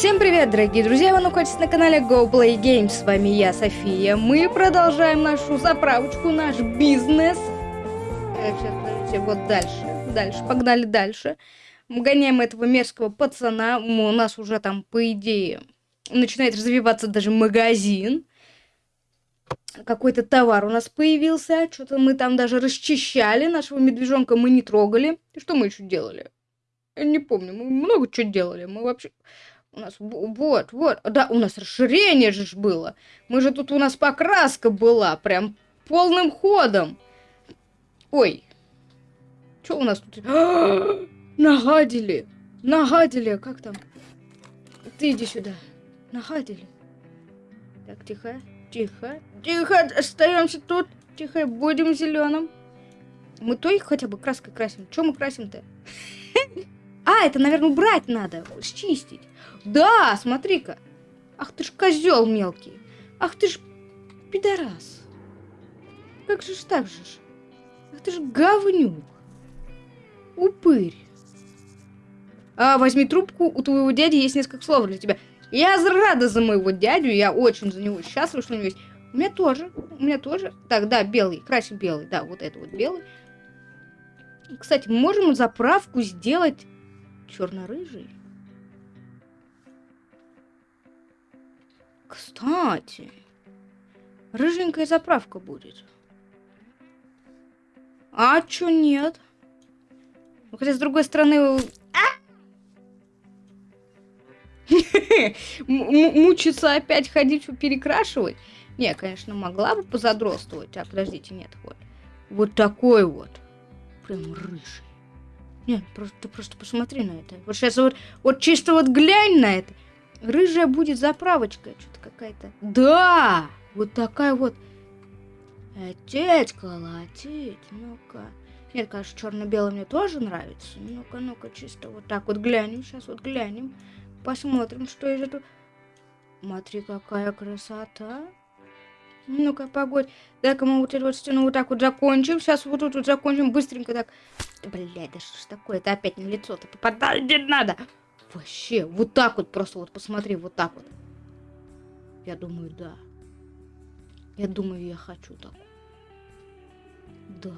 Всем привет, дорогие друзья! Вы находитесь на канале Go Play Games. С вами я, София. Мы продолжаем нашу заправочку, наш бизнес. Так, сейчас, подождите, вот дальше. Дальше, погнали дальше. Мы гоняем этого мерзкого пацана. У нас уже там, по идее, начинает развиваться даже магазин. Какой-то товар у нас появился. Что-то мы там даже расчищали. Нашего медвежонка мы не трогали. И что мы еще делали? Я не помню. Мы много чего делали. Мы вообще... У нас вот, вот, да, у нас расширение же было. Мы же тут у нас покраска была, прям полным ходом. Ой, что у нас тут? нагадили, нагадили, как там? Ты иди сюда, нагадили. Так, тихо, тихо, тихо, остаемся тут, тихо, будем зеленым. Мы то их хотя бы краской красим. Чем мы красим-то? А, это, наверное, убрать надо, счистить. Да, смотри-ка. Ах ты ж козел мелкий. Ах ты ж пидорас. Как же ж так же ж? Ах ты ж говнюк. Упырь. А, возьми трубку, у твоего дяди есть несколько слов для тебя. Я рада за моего дядю, я очень за него счастлива, что у него есть. У меня тоже, у меня тоже. Так, да, белый, красим белый, да, вот это вот белый. Кстати, можем заправку сделать черно-рыжий. Кстати, рыженькая заправка будет. А чё нет? Ну, хотя, с другой стороны... А! Мучиться опять ходить, перекрашивать? Не, конечно, могла бы позадростывать. А, подождите, нет, вот. Вот такой вот. Прям рыжий. Нет, ты просто посмотри на это. Вот сейчас вот чисто вот глянь на это. Рыжая будет заправочка. Что-то какая-то. Да! Вот такая вот. Отец колотить. Ну-ка. Нет, конечно, черно-белый мне тоже нравится. Ну-ка, ну-ка, чисто вот так вот глянем. Сейчас вот глянем. Посмотрим, что из этого... Смотри, какая красота. Ну-ка, погодь. Дай-ка мы вот эту вот стену вот так вот закончим. Сейчас вот тут вот закончим быстренько так. Блядь, да что ж такое? Это опять на лицо-то попадать не надо. Вообще, вот так вот просто вот посмотри, вот так вот. Я думаю, да. Я думаю, я хочу так. Да.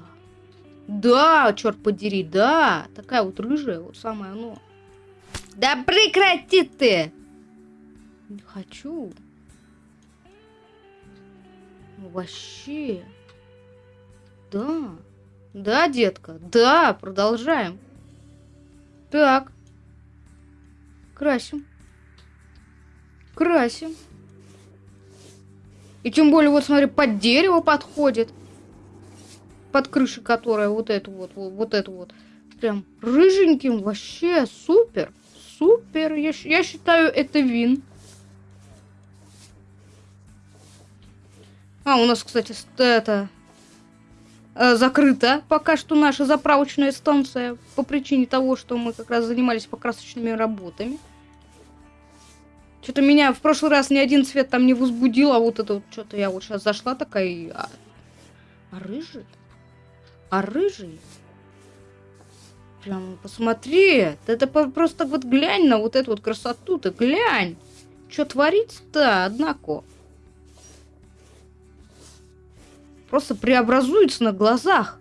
Да, черт подери, да. Такая вот рыжая, вот самое оно. Да прекрати ты! Хочу. Вообще. Да. Да, детка. Да, продолжаем. Так. Красим. Красим. И тем более, вот смотри, под дерево подходит. Под крышей, которая вот эту вот, вот, вот эту вот. Прям рыженьким. Вообще супер. Супер. Я, я считаю, это вин. А, у нас, кстати, это закрыта пока что наша заправочная станция по причине того, что мы как раз занимались покрасочными работами. Что-то меня в прошлый раз ни один цвет там не возбудил, а вот это вот что-то я вот сейчас зашла такая и... А, а рыжий? А рыжий? Прям посмотри, это просто вот глянь на вот эту вот красоту-то, глянь. Что творится-то, однако. Просто преобразуется на глазах.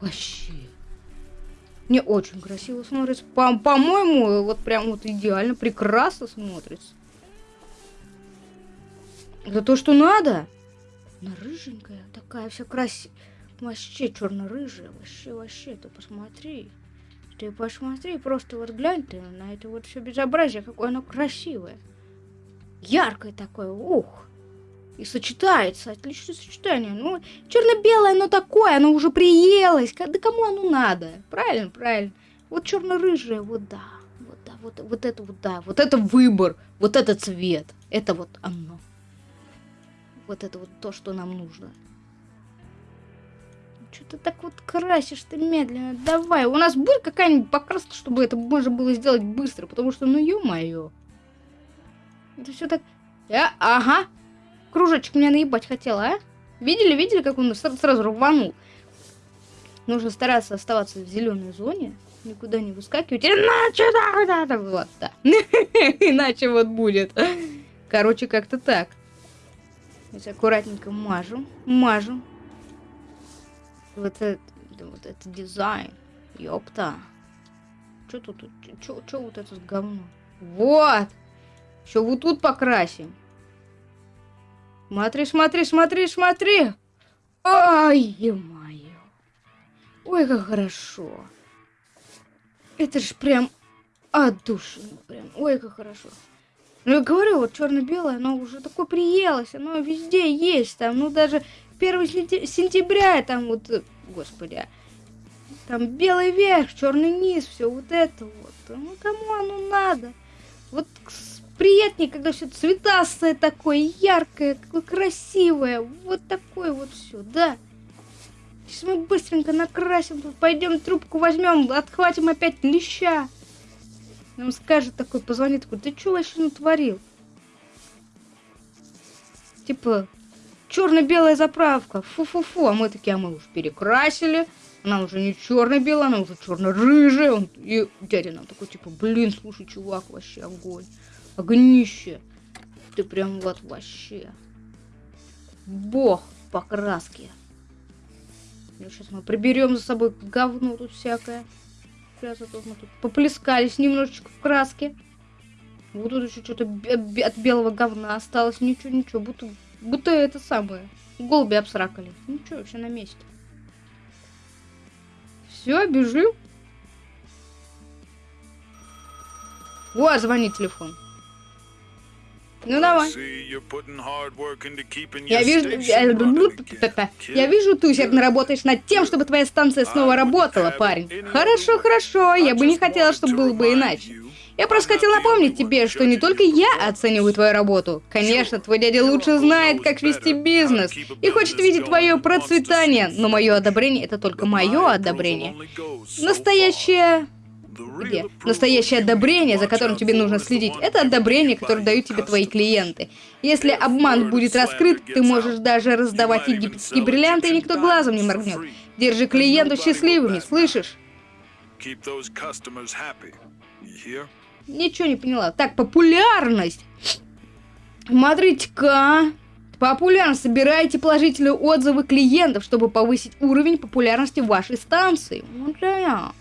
Вообще. Не очень красиво смотрится. По-моему, по вот прям вот идеально, прекрасно смотрится. Это то, что надо. Она рыженькая, такая вся красивая. Вообще черно-рыжая, вообще, вообще, ты посмотри. Ты посмотри, просто вот глянь ты на это вот все безобразие, какое оно красивое. Яркое такое, ух. И сочетается, отличное сочетание. Ну, черно-белое оно такое, оно уже приелось. Да кому оно надо? Правильно, правильно. Вот черно-рыжее, вот да. Вот да, вот, вот это вот да. Вот это выбор, вот это цвет. Это вот оно. Вот это вот то, что нам нужно. Что ты так вот красишь ты медленно? Давай, у нас будет какая-нибудь покраска, чтобы это можно было сделать быстро, потому что, ну, ё-моё. Это все так... А, ага, кружочек меня наебать хотела, а? Видели, видели, как он сразу рванул? Нужно стараться оставаться в зеленой зоне, никуда не выскакивать. Иначе да, да, да, вот, да. Иначе вот будет. Короче, как-то так. Здесь аккуратненько мажем, мажем. Вот это, вот это дизайн. Ёпта. Что тут? Что вот это говно? Вот! Еще вот тут покрасим. Смотри, смотри, смотри, смотри! Ай, ё-моё! Ой, как хорошо! Это ж прям от души, прям. Ой, как хорошо. Ну, я говорю, вот черно-белое, оно уже такое приелось, оно везде есть, там, ну, даже 1 сентября, там, вот, господи, там белый верх, черный низ, все вот это вот. Ну, кому оно надо? Вот приятнее, когда все цветастое такое, яркое, какое красивое. Вот такое вот все, да. Сейчас мы быстренько накрасим, пойдем трубку возьмем, отхватим опять леща. Нам скажет такой, позвонит такой, ты что вообще натворил? Типа, черно-белая заправка, фу-фу-фу, а мы такие, а мы уж перекрасили, она уже не черно-белая, она уже черно-рыжая. И дядя нам такой, типа, блин, слушай, чувак, вообще огонь. Огнище. Ты прям вот вообще. Бог покраски. Сейчас мы приберем за собой говно тут всякое. Сейчас а мы тут поплескались немножечко в краске. Вот тут еще что-то от белого говна осталось. Ничего, ничего. Будто, будто это самое. Голуби обсракали. Ничего, все на месте. Все, бежим. О, звонит телефон. Ну давай. Я вижу, я вижу, ты усердно работаешь над тем, чтобы твоя станция снова работала, парень. Хорошо, хорошо, я бы не хотела, чтобы было бы иначе. Я просто хотел напомнить тебе, что не только я оцениваю твою работу. Конечно, твой дядя лучше знает, как вести бизнес и хочет видеть твое процветание, но мое одобрение это только мое одобрение. Настоящее где? Настоящее одобрение, за которым тебе нужно следить, это одобрение, которое дают тебе твои клиенты. Если обман будет раскрыт, ты можешь даже раздавать египетские бриллианты, и никто глазом не моргнет. Держи клиентов счастливыми, слышишь? Ничего не поняла. Так, популярность. Смотрите-ка. Популярность. Собирайте положительные отзывы клиентов, чтобы повысить уровень популярности вашей станции. Вот да.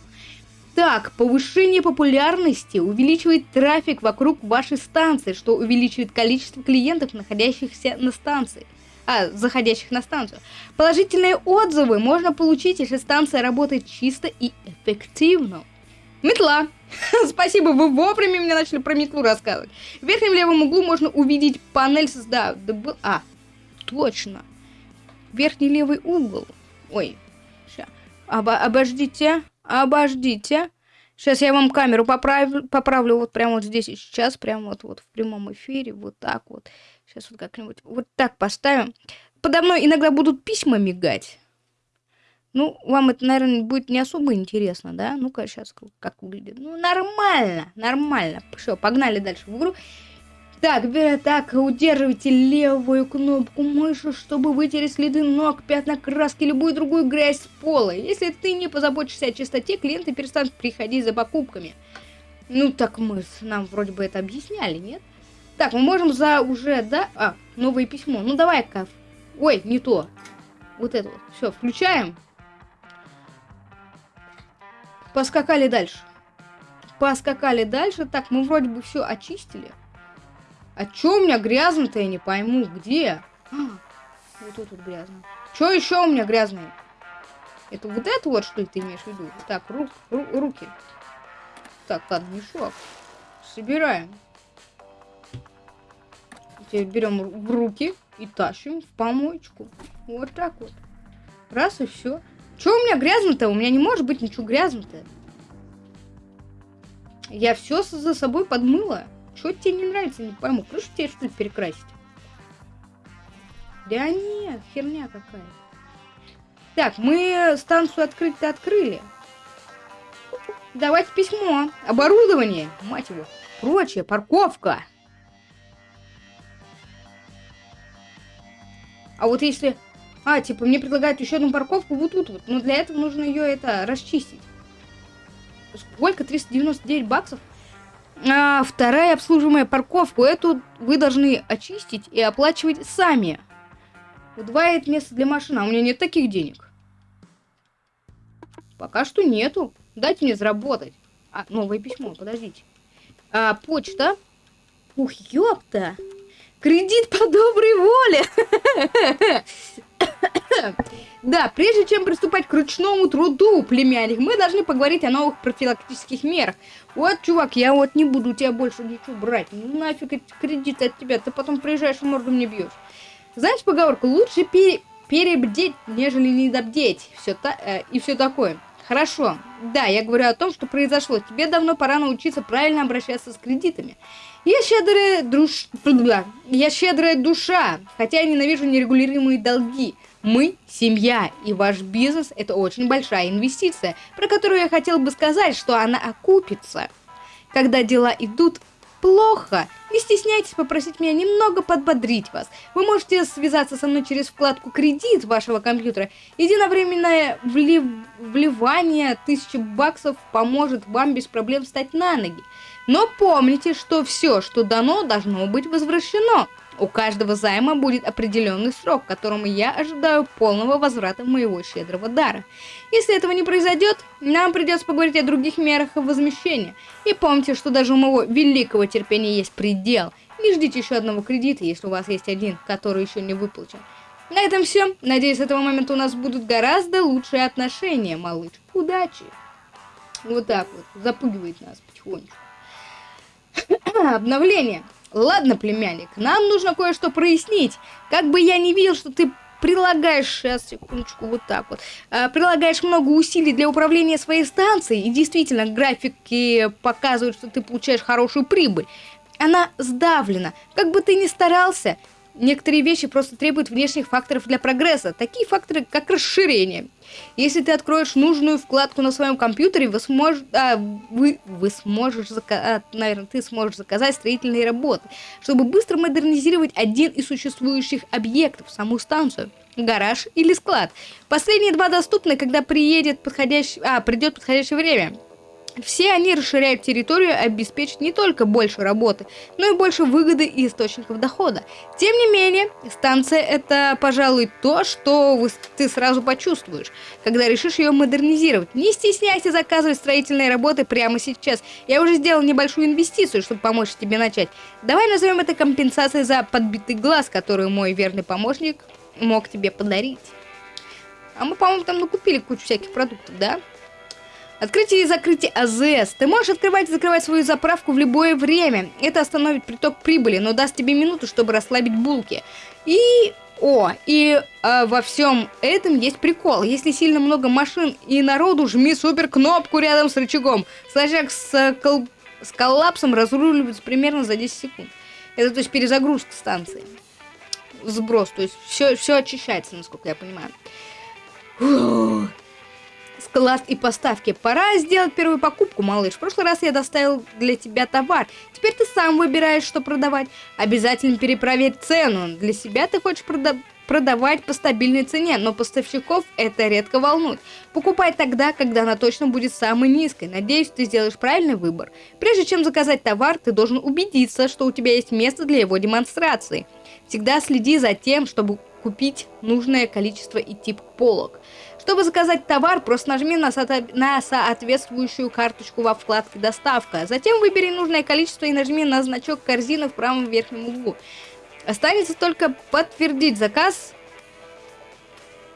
Так, повышение популярности увеличивает трафик вокруг вашей станции, что увеличивает количество клиентов, находящихся на станции. А, заходящих на станцию. Положительные отзывы можно получить, если станция работает чисто и эффективно. Метла. Спасибо, вы вовремя мне начали про метлу рассказывать. В верхнем левом углу можно увидеть панель с... Да, был... А, точно. Верхний левый угол. Ой, сейчас. Обо обождите, обождите. Сейчас я вам камеру поправлю, поправлю вот прямо вот здесь и сейчас, прямо вот, вот в прямом эфире, вот так вот. Сейчас вот как-нибудь вот так поставим. Подо мной иногда будут письма мигать. Ну, вам это, наверное, будет не особо интересно, да? Ну-ка, сейчас как выглядит. Ну, нормально, нормально. Все, погнали дальше в игру. Так, так, удерживайте левую кнопку мыши, чтобы вытереть следы ног, пятна краски, любую другую грязь с пола. Если ты не позаботишься о чистоте, клиенты перестанут приходить за покупками. Ну, так мы нам вроде бы это объясняли, нет? Так, мы можем за уже, да? А, новое письмо. Ну, давай-ка. Ой, не то. Вот это вот. Все, включаем. Поскакали дальше. Поскакали дальше. Так, мы вроде бы все очистили. А чё у меня грязно-то, я не пойму. Где? А, вот тут вот грязно. Чё еще у меня грязное? Это вот это вот, что ли, ты имеешь в виду? Так, рук, ру, руки. Так, ладно, мешок. Собираем. Теперь берем в руки и тащим в помоечку. Вот так вот. Раз и все. Че у меня грязно-то? У меня не может быть ничего грязно-то. Я все за собой подмыла. Что тебе не нравится, не пойму. Крышу тебе что-то перекрасить? Да нет, херня какая. Так, мы станцию открыть-то открыли. Давайте письмо. Оборудование. Мать его. Прочее. Парковка. А вот если А, типа, мне предлагают еще одну парковку вот тут вот. Но для этого нужно ее это расчистить. Сколько? 399 баксов? А, вторая обслуживаемая парковку. Эту вы должны очистить и оплачивать сами. Удваивает место для машины. А у меня нет таких денег. Пока что нету. Дайте мне заработать. А, новое письмо, подождите. А, почта. Ух, ёпта. Кредит по доброй воле. Да, прежде чем приступать к ручному труду, племянник, мы должны поговорить о новых профилактических мерах. Вот, чувак, я вот не буду тебя больше ничего брать. Ну нафиг эти кредиты от тебя, ты потом приезжаешь и морду мне бьешь. Знаешь поговорку, лучше пере перебдеть, нежели недобдеть. Все та э, и все такое. Хорошо. Да, я говорю о том, что произошло. Тебе давно пора научиться правильно обращаться с кредитами. Я щедрая душ... Я щедрая душа, хотя я ненавижу нерегулируемые долги. Мы – семья, и ваш бизнес – это очень большая инвестиция, про которую я хотел бы сказать, что она окупится. Когда дела идут плохо, не стесняйтесь попросить меня немного подбодрить вас. Вы можете связаться со мной через вкладку «Кредит» вашего компьютера. Единовременное влив... вливание 1000 баксов поможет вам без проблем встать на ноги. Но помните, что все, что дано, должно быть возвращено. У каждого займа будет определенный срок, которому я ожидаю полного возврата моего щедрого дара. Если этого не произойдет, нам придется поговорить о других мерах возмещения. И помните, что даже у моего великого терпения есть предел. Не ждите еще одного кредита, если у вас есть один, который еще не выплачен. На этом все. Надеюсь, с этого момента у нас будут гораздо лучшие отношения, малыш. Удачи! Вот так вот. Запугивает нас потихонечку. Обновление. Ладно, племянник, нам нужно кое-что прояснить. Как бы я не видел, что ты прилагаешь, сейчас, секундочку, вот так вот, э, прилагаешь много усилий для управления своей станцией, и действительно, графики показывают, что ты получаешь хорошую прибыль. Она сдавлена. Как бы ты ни старался, некоторые вещи просто требуют внешних факторов для прогресса. Такие факторы, как расширение. Если ты откроешь нужную вкладку на своем компьютере, вы сможете, а, вы, вы сможешь, зака... а, наверное, ты сможешь заказать строительные работы, чтобы быстро модернизировать один из существующих объектов, саму станцию гараж или склад. Последние два доступны, когда приедет подходящий, а, придет подходящее время. Все они расширяют территорию обеспечат не только больше работы, но и больше выгоды и источников дохода. Тем не менее, станция это, пожалуй, то, что ты сразу почувствуешь, когда решишь ее модернизировать. Не стесняйся заказывать строительные работы прямо сейчас. Я уже сделал небольшую инвестицию, чтобы помочь тебе начать. Давай назовем это компенсацией за подбитый глаз, которую мой верный помощник мог тебе подарить. А мы, по-моему, там накупили кучу всяких продуктов, да? Открытие и закрытие АЗС. Ты можешь открывать и закрывать свою заправку в любое время. Это остановит приток прибыли, но даст тебе минуту, чтобы расслабить булки. И... О, и э, во всем этом есть прикол. Если сильно много машин и народу, жми супер кнопку рядом с рычагом. Сложняк с, кол... с коллапсом разруливается примерно за 10 секунд. Это то есть перезагрузка станции. Сброс, то есть все, все очищается, насколько я понимаю. Фух склад и поставки. Пора сделать первую покупку, малыш. В прошлый раз я доставил для тебя товар. Теперь ты сам выбираешь, что продавать. Обязательно перепроверь цену. Для себя ты хочешь прода продавать по стабильной цене, но поставщиков это редко волнует. Покупай тогда, когда она точно будет самой низкой. Надеюсь, ты сделаешь правильный выбор. Прежде чем заказать товар, ты должен убедиться, что у тебя есть место для его демонстрации. Всегда следи за тем, чтобы купить нужное количество и тип полок. Чтобы заказать товар, просто нажми на, со на соответствующую карточку во вкладке «Доставка». Затем выбери нужное количество и нажми на значок корзины в правом верхнем углу. Останется только подтвердить заказ.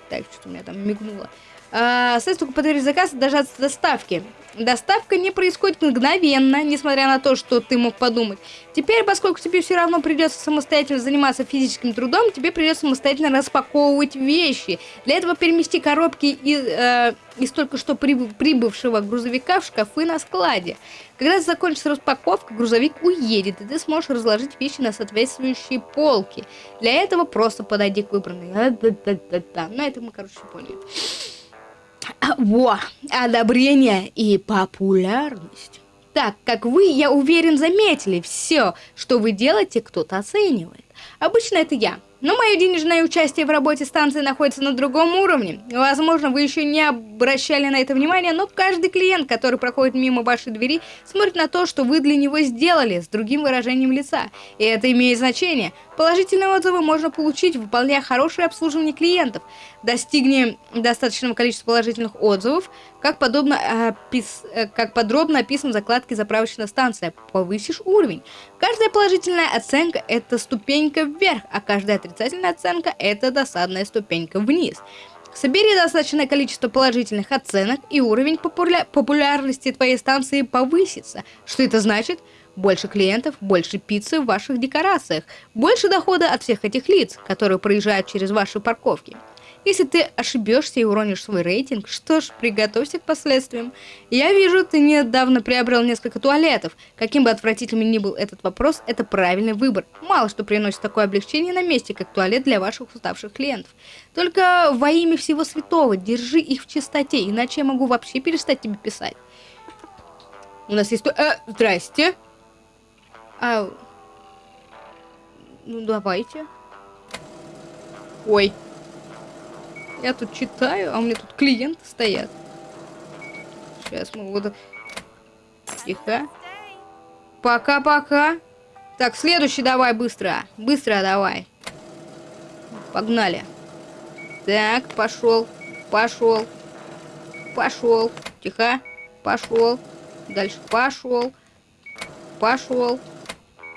Так, что-то у меня там мигнуло. А, только подтвердить заказ даже от доставки. Доставка не происходит мгновенно, несмотря на то, что ты мог подумать. Теперь, поскольку тебе все равно придется самостоятельно заниматься физическим трудом, тебе придется самостоятельно распаковывать вещи. Для этого перемести коробки из, э, из только что прибывшего грузовика в шкафы на складе. Когда закончится распаковка, грузовик уедет, и ты сможешь разложить вещи на соответствующие полки. Для этого просто подойди к выбранной. Ну, это мы, короче, поняли. Во, одобрение и популярность. Так, как вы, я уверен, заметили, все, что вы делаете, кто-то оценивает. Обычно это я. Но мое денежное участие в работе станции находится на другом уровне. Возможно, вы еще не обращали на это внимания, но каждый клиент, который проходит мимо вашей двери, смотрит на то, что вы для него сделали, с другим выражением лица. И это имеет значение. Положительные отзывы можно получить, выполняя хорошее обслуживание клиентов. Достигнем достаточного количества положительных отзывов, как, подобно, опис... Э, как подробно описан в закладке «Заправочная станция». Повысишь уровень. Каждая положительная оценка – это ступенька вверх, а каждая отрицательная оценка – это досадная ступенька вниз. Собери достаточное количество положительных оценок, и уровень популя популярности твоей станции повысится. Что это значит? Больше клиентов, больше пиццы в ваших декорациях, больше дохода от всех этих лиц, которые проезжают через ваши парковки. Если ты ошибешься и уронишь свой рейтинг, что ж, приготовься к последствиям. Я вижу, ты недавно приобрел несколько туалетов. Каким бы отвратительным ни был этот вопрос, это правильный выбор. Мало что приносит такое облегчение на месте, как туалет для ваших уставших клиентов. Только во имя всего святого, держи их в чистоте, иначе я могу вообще перестать тебе писать. У нас есть... Э, здрасте. А... Ну, давайте. Ой. Я тут читаю, а у меня тут клиенты стоят. Сейчас мы вот... Тихо. Пока-пока. Так, следующий давай быстро. Быстро давай. Погнали. Так, пошел. Пошел. Пошел. Тихо. Пошел. Дальше пошел. Пошел.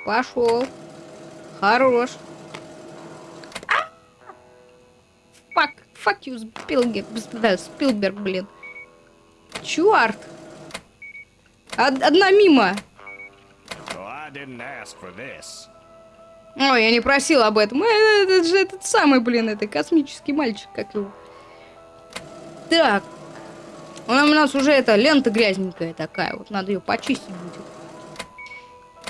Пошел. Хорош. Fuck you, Спилберг, да, Спилберг, блин. Чуарт. Од одна мимо. Ой, я не просил об этом. Э, это же этот самый, блин, это космический мальчик, как его. Так. У нас уже эта лента грязненькая такая. Вот надо ее почистить будет.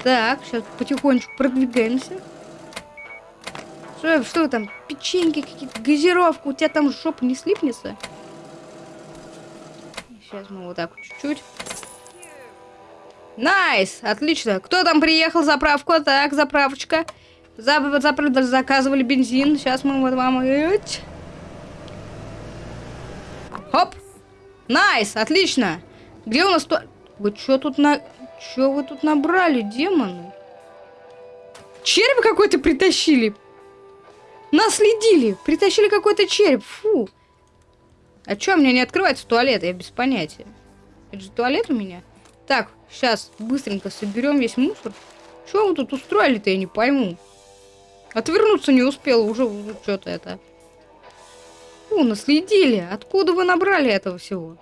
Так, сейчас потихонечку продвигаемся. Что, что там? Печеньки какие-то, газировку. У тебя там жопа не слипнется? Сейчас мы вот так чуть-чуть. Nice! Отлично. Кто там приехал? Заправку. Так, заправочка. Зап зап заказывали бензин. Сейчас мы вот вам... Хоп! Nice! Отлично! Где у нас то... Вы что тут на... Что вы тут набрали, демоны? Червь какой-то притащили. Наследили! Притащили какой-то череп! Фу! А чё, мне не открывается туалет? Я без понятия. Это же туалет у меня? Так, сейчас быстренько соберем весь мусор. Чё вы тут устроили-то, я не пойму. Отвернуться не успел, уже что-то это. Фу, наследили. Откуда вы набрали этого всего?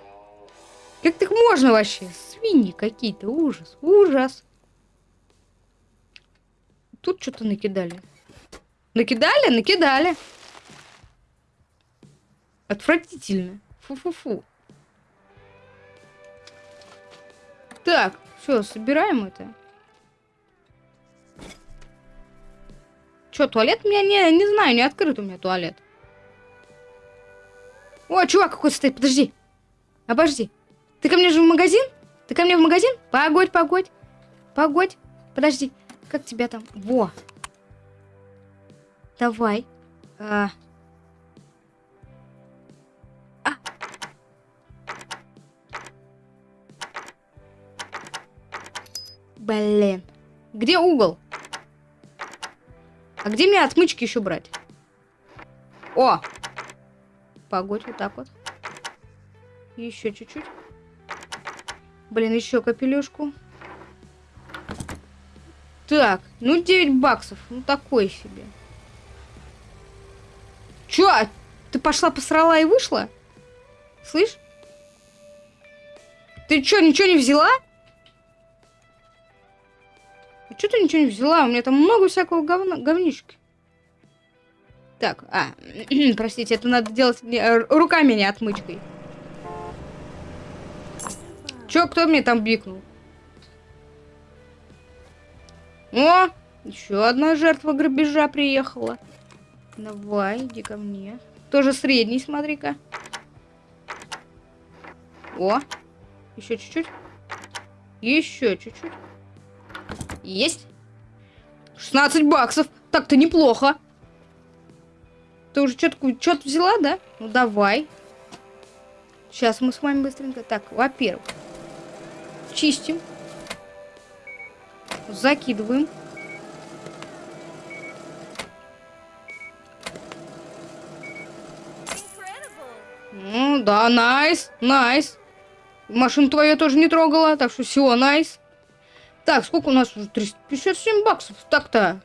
Как так можно вообще? Свиньи какие-то. Ужас, ужас. Тут что-то накидали. Накидали? Накидали. Отвратительно. Фу-фу-фу. Так, все, собираем это. Че, туалет у меня не, не знаю, не открыт у меня туалет. О, чувак какой стоит, подожди. Обожди. Ты ко мне же в магазин? Ты ко мне в магазин? Погодь, погодь. Погодь. Подожди. Как тебя там? Во. Давай. А... А. Блин. Где угол? А где мне отмычки еще брать? О! Погодь, вот так вот. Еще чуть-чуть. Блин, еще капелюшку. Так, ну 9 баксов. Ну такой себе. Чё? Ты пошла, посрала и вышла? Слышь? Ты чё, ничего не взяла? А чё ты ничего не взяла? У меня там много всякого говна, говнишки. Так, а, простите, это надо делать э, руками, не отмычкой. Чё, кто мне там бикнул? О, еще одна жертва грабежа приехала. Давай, иди ко мне. Тоже средний, смотри-ка. О, еще чуть-чуть. Еще чуть-чуть. Есть. 16 баксов. Так-то неплохо. Ты уже что-то что взяла, да? Ну давай. Сейчас мы с вами быстренько. Так, во-первых, чистим. Закидываем. Ну, да, найс, найс. Машину твою тоже не трогала, так что все, найс. Так, сколько у нас уже? 357 баксов. Так-то.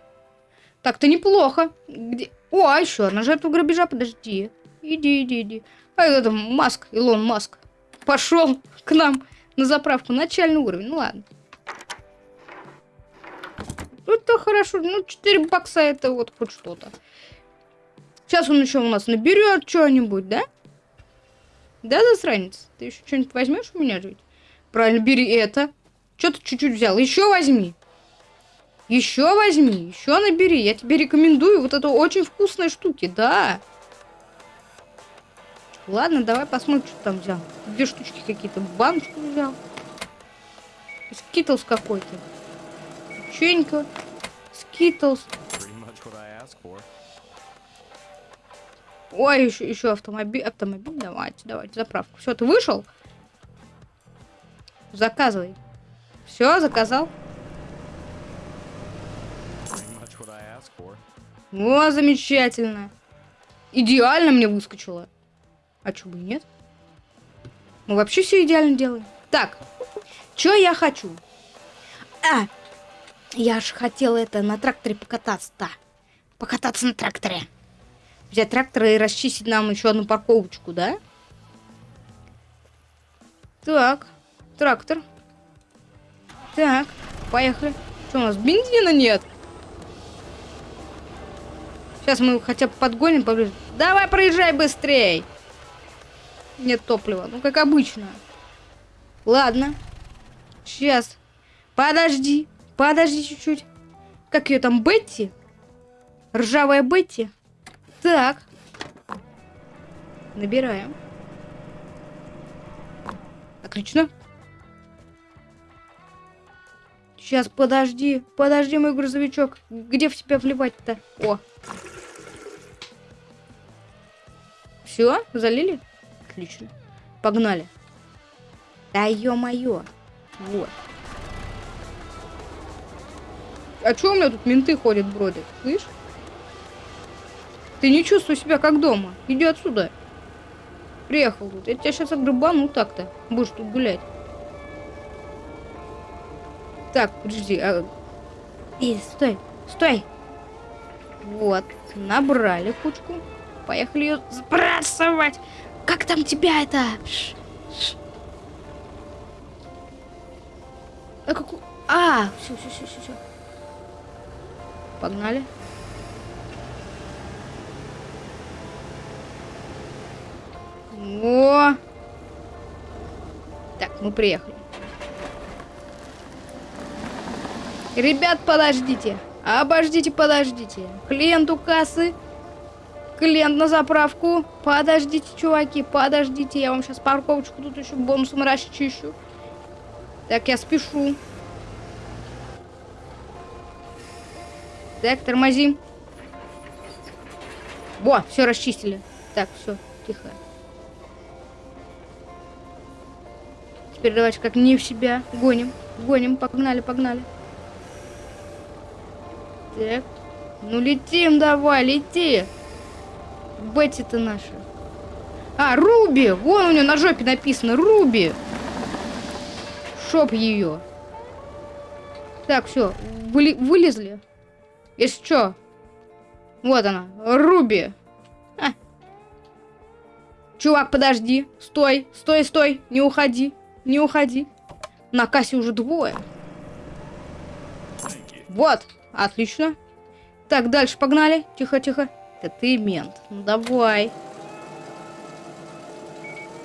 Так-то неплохо. Где? О, а еще одна жертва грабежа, подожди. Иди, иди, иди. А это Маск, Илон Маск. Пошел к нам на заправку. Начальный уровень. Ну ладно. Это хорошо. Ну, 4 бакса это вот хоть что-то. Сейчас он еще у нас наберет что-нибудь, да? Да, засранец? Ты еще что-нибудь возьмешь у меня жить? Правильно, бери это. Что ты чуть-чуть взял? Еще возьми. Еще возьми, еще набери. Я тебе рекомендую вот это очень вкусные штуки, да. Ладно, давай посмотрим, что там взял. Две штучки какие-то. Баночку взял. Skittles какой-то. Печенька. Skittles. Ой, еще, еще автомобиль. Автомобиль. Давайте, давайте, заправку. Все, ты вышел? Заказывай. Все, заказал. О, замечательно. Идеально мне выскочило. А чё бы нет? Мы вообще все идеально делаем. Так, что я хочу? А, я же хотела это на тракторе покататься-то. Покататься на тракторе. Взять трактор и расчистить нам еще одну парковочку, да? Так, трактор. Так, поехали. Что у нас, бензина нет? Сейчас мы хотя бы подгоним поближе. Давай, проезжай быстрей. Нет топлива. Ну, как обычно. Ладно. Сейчас. Подожди. Подожди чуть-чуть. Как ее там, Бетти? Ржавая Бетти? Так. Набираем. Отлично. Сейчас, подожди. Подожди, мой грузовичок. Где в тебя вливать-то? О, Все, залили? Отлично. Погнали. Да ё-моё. Вот. А чё у меня тут менты ходят, бродят? Слышь? Ты не чувствуй себя как дома. Иди отсюда. Приехал тут. Я тебя сейчас огребану так-то. Будешь тут гулять. Так, подожди. А... И, стой, стой. Вот, набрали кучку. Поехали ее сбрасывать. Как там тебя это? Ш -ш. А, как... а, все, все, все, все, все. Погнали. О! Так, мы приехали. Ребят, подождите. Обождите, подождите. Клиент у кассы Клиент на заправку. Подождите, чуваки, подождите. Я вам сейчас парковочку тут еще бонусом расчищу. Так, я спешу. Так, тормозим. Во, все расчистили. Так, все, тихо. Теперь давайте как не в себя. Гоним, гоним, погнали, погнали. Так. Ну летим давай, лети. Бетти-то наша. А, Руби! Вон у нее на жопе написано Руби. Шоп ее. Так, все, выли вылезли. Если что. Вот она, Руби. А. Чувак, подожди. Стой, стой, стой. Не уходи, не уходи. На кассе уже двое. Вот, отлично. Так, дальше погнали. Тихо, тихо. Это ты мент. Ну давай.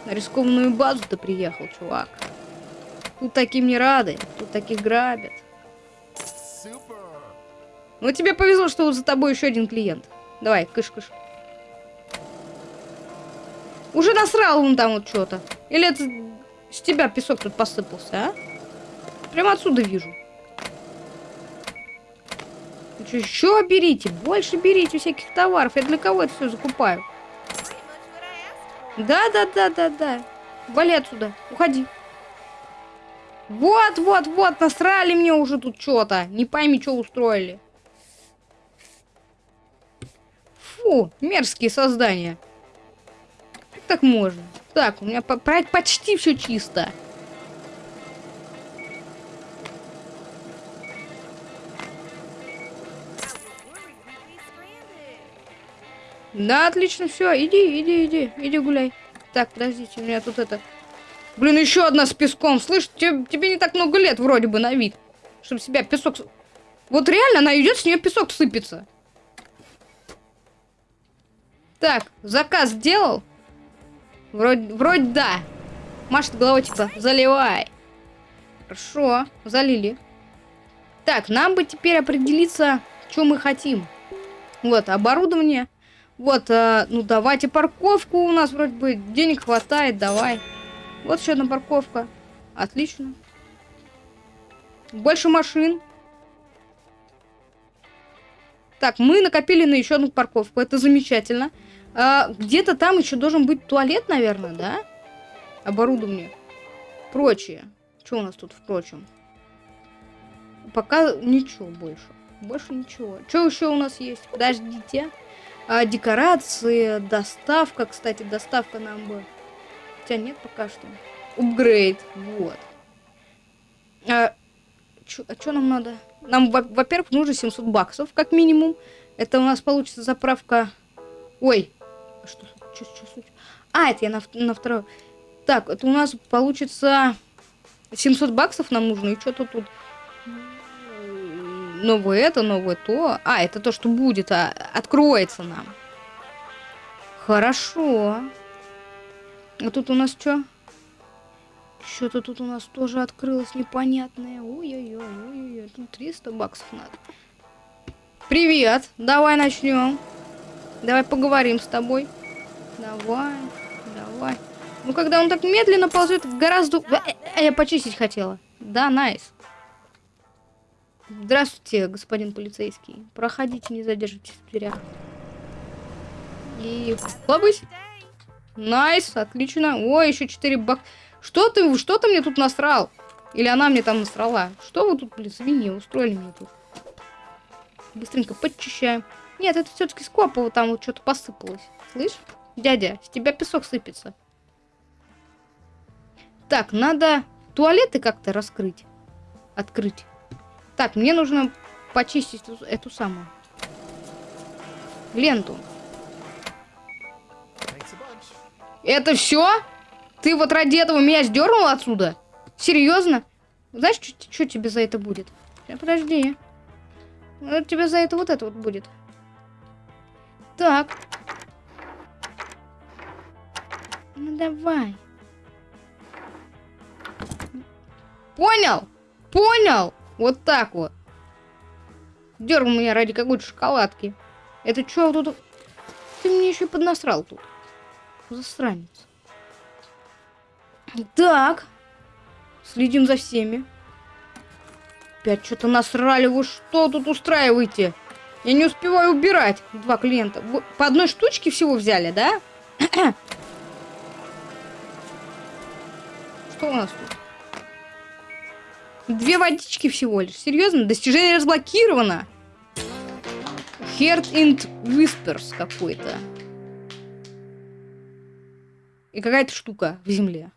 На рискованную базу ты приехал, чувак. Тут таким не рады, тут таких грабят. Ну тебе повезло, что за тобой еще один клиент. Давай, кыш-кыш. Уже насрал он там вот что-то. Или это с тебя песок тут посыпался, а? Прямо отсюда вижу. Еще берите, больше берите всяких товаров. Я для кого это все закупаю? Да, да, да, да, да. Вали отсюда, уходи. Вот, вот, вот, насрали мне уже тут что-то. Не пойми, что устроили. Фу, мерзкие создания. Как так можно? Так, у меня по почти все чисто. Да, отлично, все, иди, иди, иди, иди гуляй. Так, подождите, у меня тут это... Блин, еще одна с песком. Слышь, тебе, тебе не так много лет вроде бы на вид. Чтобы себя песок... Вот реально она идет, с нее песок сыпется. Так, заказ сделал? Вроде, вроде да. Машет головой, типа, заливай. Хорошо, залили. Так, нам бы теперь определиться, что мы хотим. Вот, оборудование. Вот, э, ну давайте парковку у нас вроде бы денег хватает, давай. Вот еще одна парковка. Отлично. Больше машин. Так, мы накопили на еще одну парковку. Это замечательно. А, Где-то там еще должен быть туалет, наверное, да? Оборудование. Прочее. Что у нас тут впрочем? Пока ничего больше. Больше ничего. Что еще у нас есть? Подождите. А, декорации, доставка. Кстати, доставка нам бы... Хотя нет пока что. Upgrade. Вот. А что а нам надо? Нам, во-первых, нужно 700 баксов, как минимум. Это у нас получится заправка... Ой. Что, что, что, что? А, это я на, на второй. Так, это у нас получится 700 баксов нам нужно. И что-то тут новое это, новое то. А, это то, что будет, а, откроется нам. Хорошо. А тут у нас что? Что-то тут у нас тоже открылось непонятное. Ой-ой-ой, ой-ой-ой. Тут 300 баксов надо. Привет. Давай начнем. Давай поговорим с тобой. Давай, давай. Ну, когда он так медленно ползет, гораздо... А, а я почистить хотела. Да, найс. Здравствуйте, господин полицейский. Проходите, не задерживайтесь в дверях. И хлопысь. Nice, отлично. Ой, еще 4 бак... Что ты, что ты мне тут насрал? Или она мне там насрала? Что вы тут, блин, свиньи устроили мне тут? Быстренько подчищаем. Нет, это все-таки скопово, там вот что-то посыпалось. Слышь? Дядя, с тебя песок сыпется. Так, надо туалеты как-то раскрыть. Открыть. Так, мне нужно почистить эту, эту самую ленту. Это все? Ты вот ради этого меня сдернул отсюда? Серьезно? Знаешь, что тебе за это будет? Подожди. Вот тебе за это вот это вот будет. Так. Ну давай. Понял? Понял? Вот так вот. Дергал меня ради какой-то шоколадки. Это что тут? Ты мне еще поднасрал тут. Засранец. Так. Следим за всеми. Опять что-то насрали. Вы что тут устраиваете? Я не успеваю убирать. Два клиента. По одной штучке всего взяли, да? что у нас тут? Две водички всего лишь. Серьезно? Достижение разблокировано. Heart and Whispers какой-то. И какая-то штука в земле.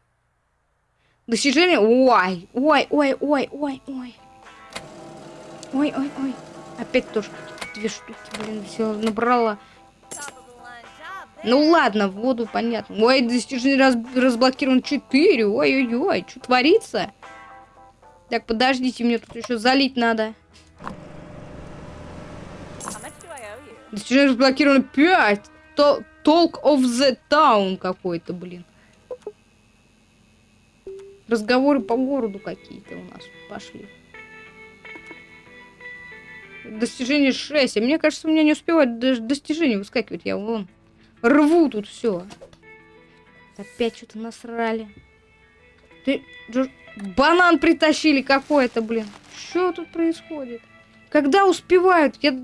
Достижение... Ой, ой, ой, ой, ой, ой. Ой, ой, ой. Опять тоже две штуки, блин, все набрала. Ну ладно, воду понятно. Ой, достижение раз разблокировано 4. Ой-ой-ой, что творится? Так, подождите, мне тут еще залить надо. Достижение разблокировано 5. То Talk of the Town какой-то, блин. Разговоры по городу какие-то у нас пошли. Достижение 6. А мне кажется, у меня не успевает даже достижение выскакивать. Я вон рву тут все. Опять что-то насрали. Ты... Банан притащили какой-то, блин. Что тут происходит? Когда успевают? Я,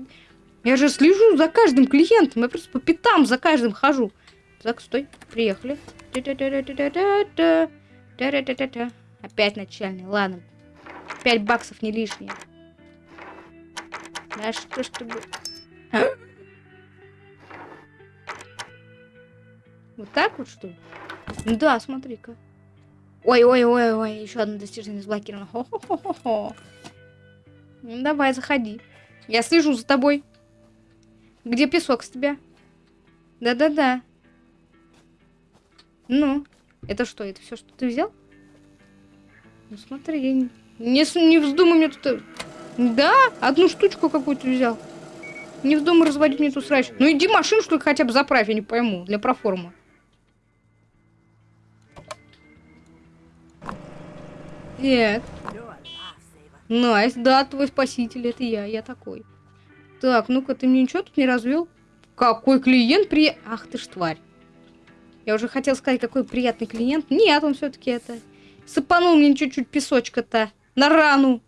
я же слежу за каждым клиентом. Я просто по пятам за каждым хожу. Так, стой. Приехали. Опять начальный. Ладно. Пять баксов не лишние. Да что ж ты... Вот так вот, что ли? Да, смотри-ка. Ой-ой-ой-ой, еще одно достижение заблокировано. Хо-хо-хо-хо. Ну, давай, заходи. Я слежу за тобой. Где песок с тебя? Да-да-да. Ну, это что, это все, что ты взял? Ну, смотри, не, не вздумай мне тут... Да, одну штучку какую-то взял. Не вздумай разводить мне тут срач. Ну иди машину, что ли, хотя бы заправь, я не пойму, для проформы. Так. Nice, да, твой спаситель, это я, я такой. Так, ну-ка, ты мне ничего тут не развел? Какой клиент при... Ах ты ж тварь. Я уже хотел сказать, какой приятный клиент. Нет, он все-таки это... Сыпанул мне чуть-чуть песочка-то на рану.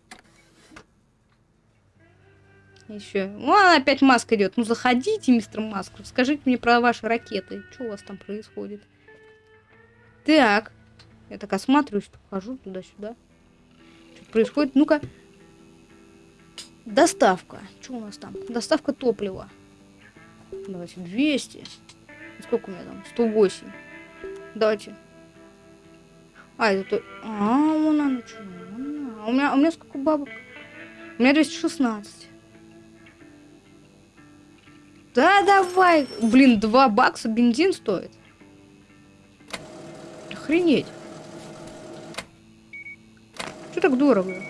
Еще. Ну, опять маска идет. Ну, заходите, мистер Маск. Скажите мне про ваши ракеты. Что у вас там происходит? Так. Я так осматриваюсь, хожу туда-сюда. Что происходит? Ну-ка. Доставка. Что у нас там? Доставка топлива. Давайте, 200. Сколько у меня там? 108. Давайте. А, это... А, вон она что? А у меня, у меня сколько бабок? У меня 216. Да, давай. Блин, 2 бакса бензин стоит. Охренеть. Что так дорого?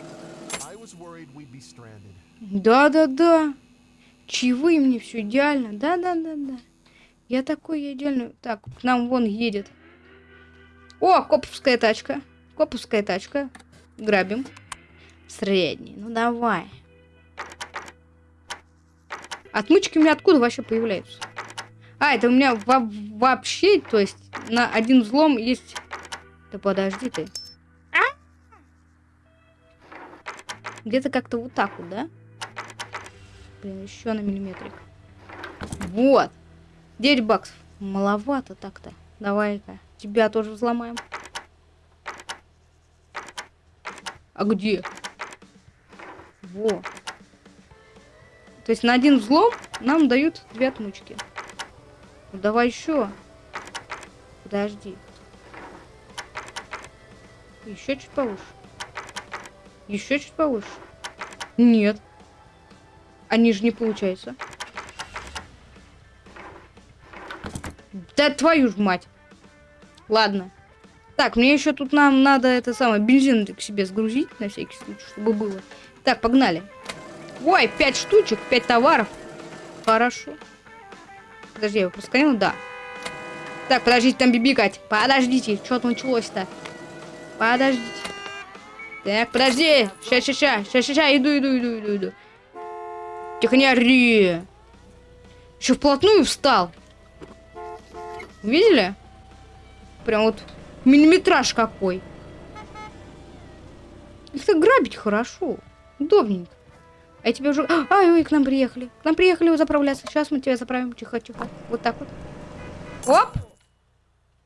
Да-да-да. Чаевые мне все идеально. Да-да-да-да. Я такой, я идеально. Так, к нам вон едет. О, коповская тачка. Коповская тачка. Грабим. Средний. Ну давай. Отмычки у меня откуда вообще появляются? А, это у меня во вообще, то есть на один взлом есть... Да подожди ты. Где-то как-то вот так вот, да? Блин, еще на миллиметрик. Вот. 9 баксов. Маловато так-то. Давай-ка. Тебя тоже взломаем. А где? Во. То есть на один взлом нам дают две отмычки. Ну, давай еще. Подожди. Еще чуть повыше. Еще чуть повыше. Нет. Они же не получается. Да твою ж мать. Ладно. Так, мне еще тут нам надо это самое бензин к себе сгрузить на всякий случай, чтобы было. Так, погнали. Ой, пять штучек, пять товаров. Хорошо. Подожди, я его просканил? Да. Так, подождите, там бибикать. Подождите, что-то началось-то. Подождите. Так, подожди. Сейчас, сейчас, сейчас, сейчас, сейчас, иду, иду, иду, иду, иду. Тихо, не ори. Еще вплотную встал. Видели? Прям вот миллиметраж какой. Это грабить хорошо. Удобненько. А я тебе уже... Ай, ой, к нам приехали. К нам приехали заправляться. Сейчас мы тебя заправим. Тихо, тихо. Вот так вот. Оп!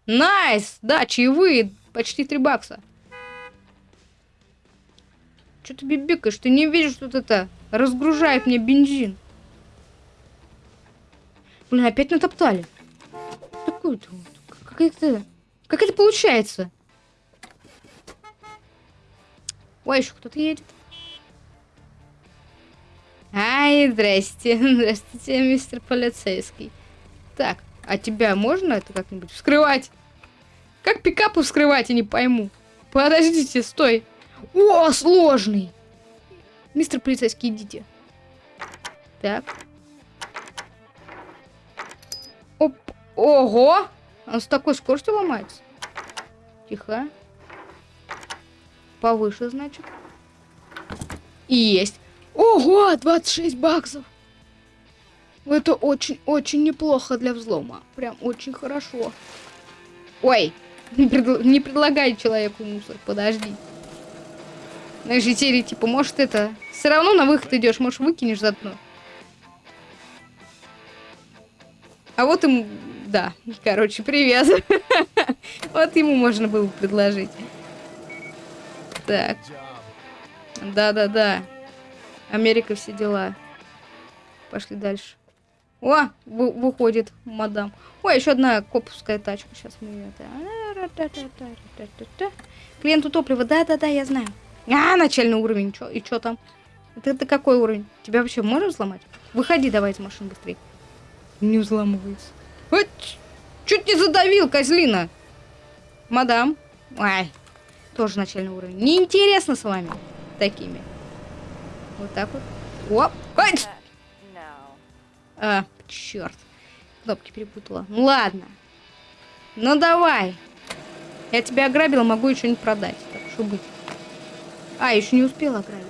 Nice! Да, чаевые. Почти 3 бакса. Что ты бибикаешь? Ты не видишь, что это разгружает мне бензин. Блин, опять натоптали. Такое-то вот. Как это... Как это получается? Ой, еще кто-то едет. Ай, здрасте. Здравствуйте, мистер полицейский. Так, а тебя можно это как-нибудь вскрывать? Как пикапы вскрывать, я не пойму. Подождите, стой. О, сложный. Мистер полицейский, идите. Так. Оп. Ого! Он с такой скоростью ломается. Тихо. Повыше, значит. И есть. Ого, 26 баксов. Это очень-очень неплохо для взлома. Прям очень хорошо. Ой, не, предл не предлагай человеку мусор, подожди. Знаешь, серии, типа, может это... Все равно на выход идешь, может выкинешь заодно. А вот ему... Да, короче, привет. Вот ему можно было предложить. Так. Да-да-да. Америка, все дела. Пошли дальше. О, вы, выходит мадам. Ой, еще одна коповская тачка. Сейчас мы это... Клиенту топлива. Да-да-да, я знаю. А, начальный уровень. Чё, и что там? Это, это какой уровень? Тебя вообще можно взломать? Выходи давай из машины быстрее. Не взламывается. Ой, чуть не задавил, козлина. Мадам. Ай, тоже начальный уровень. Неинтересно с вами такими. Вот так вот. Оп. Ай! А, черт. Кнопки перепутала. Ну ладно. Ну давай. Я тебя ограбила, могу еще не продать. Так что быть. А, еще не успела ограбить.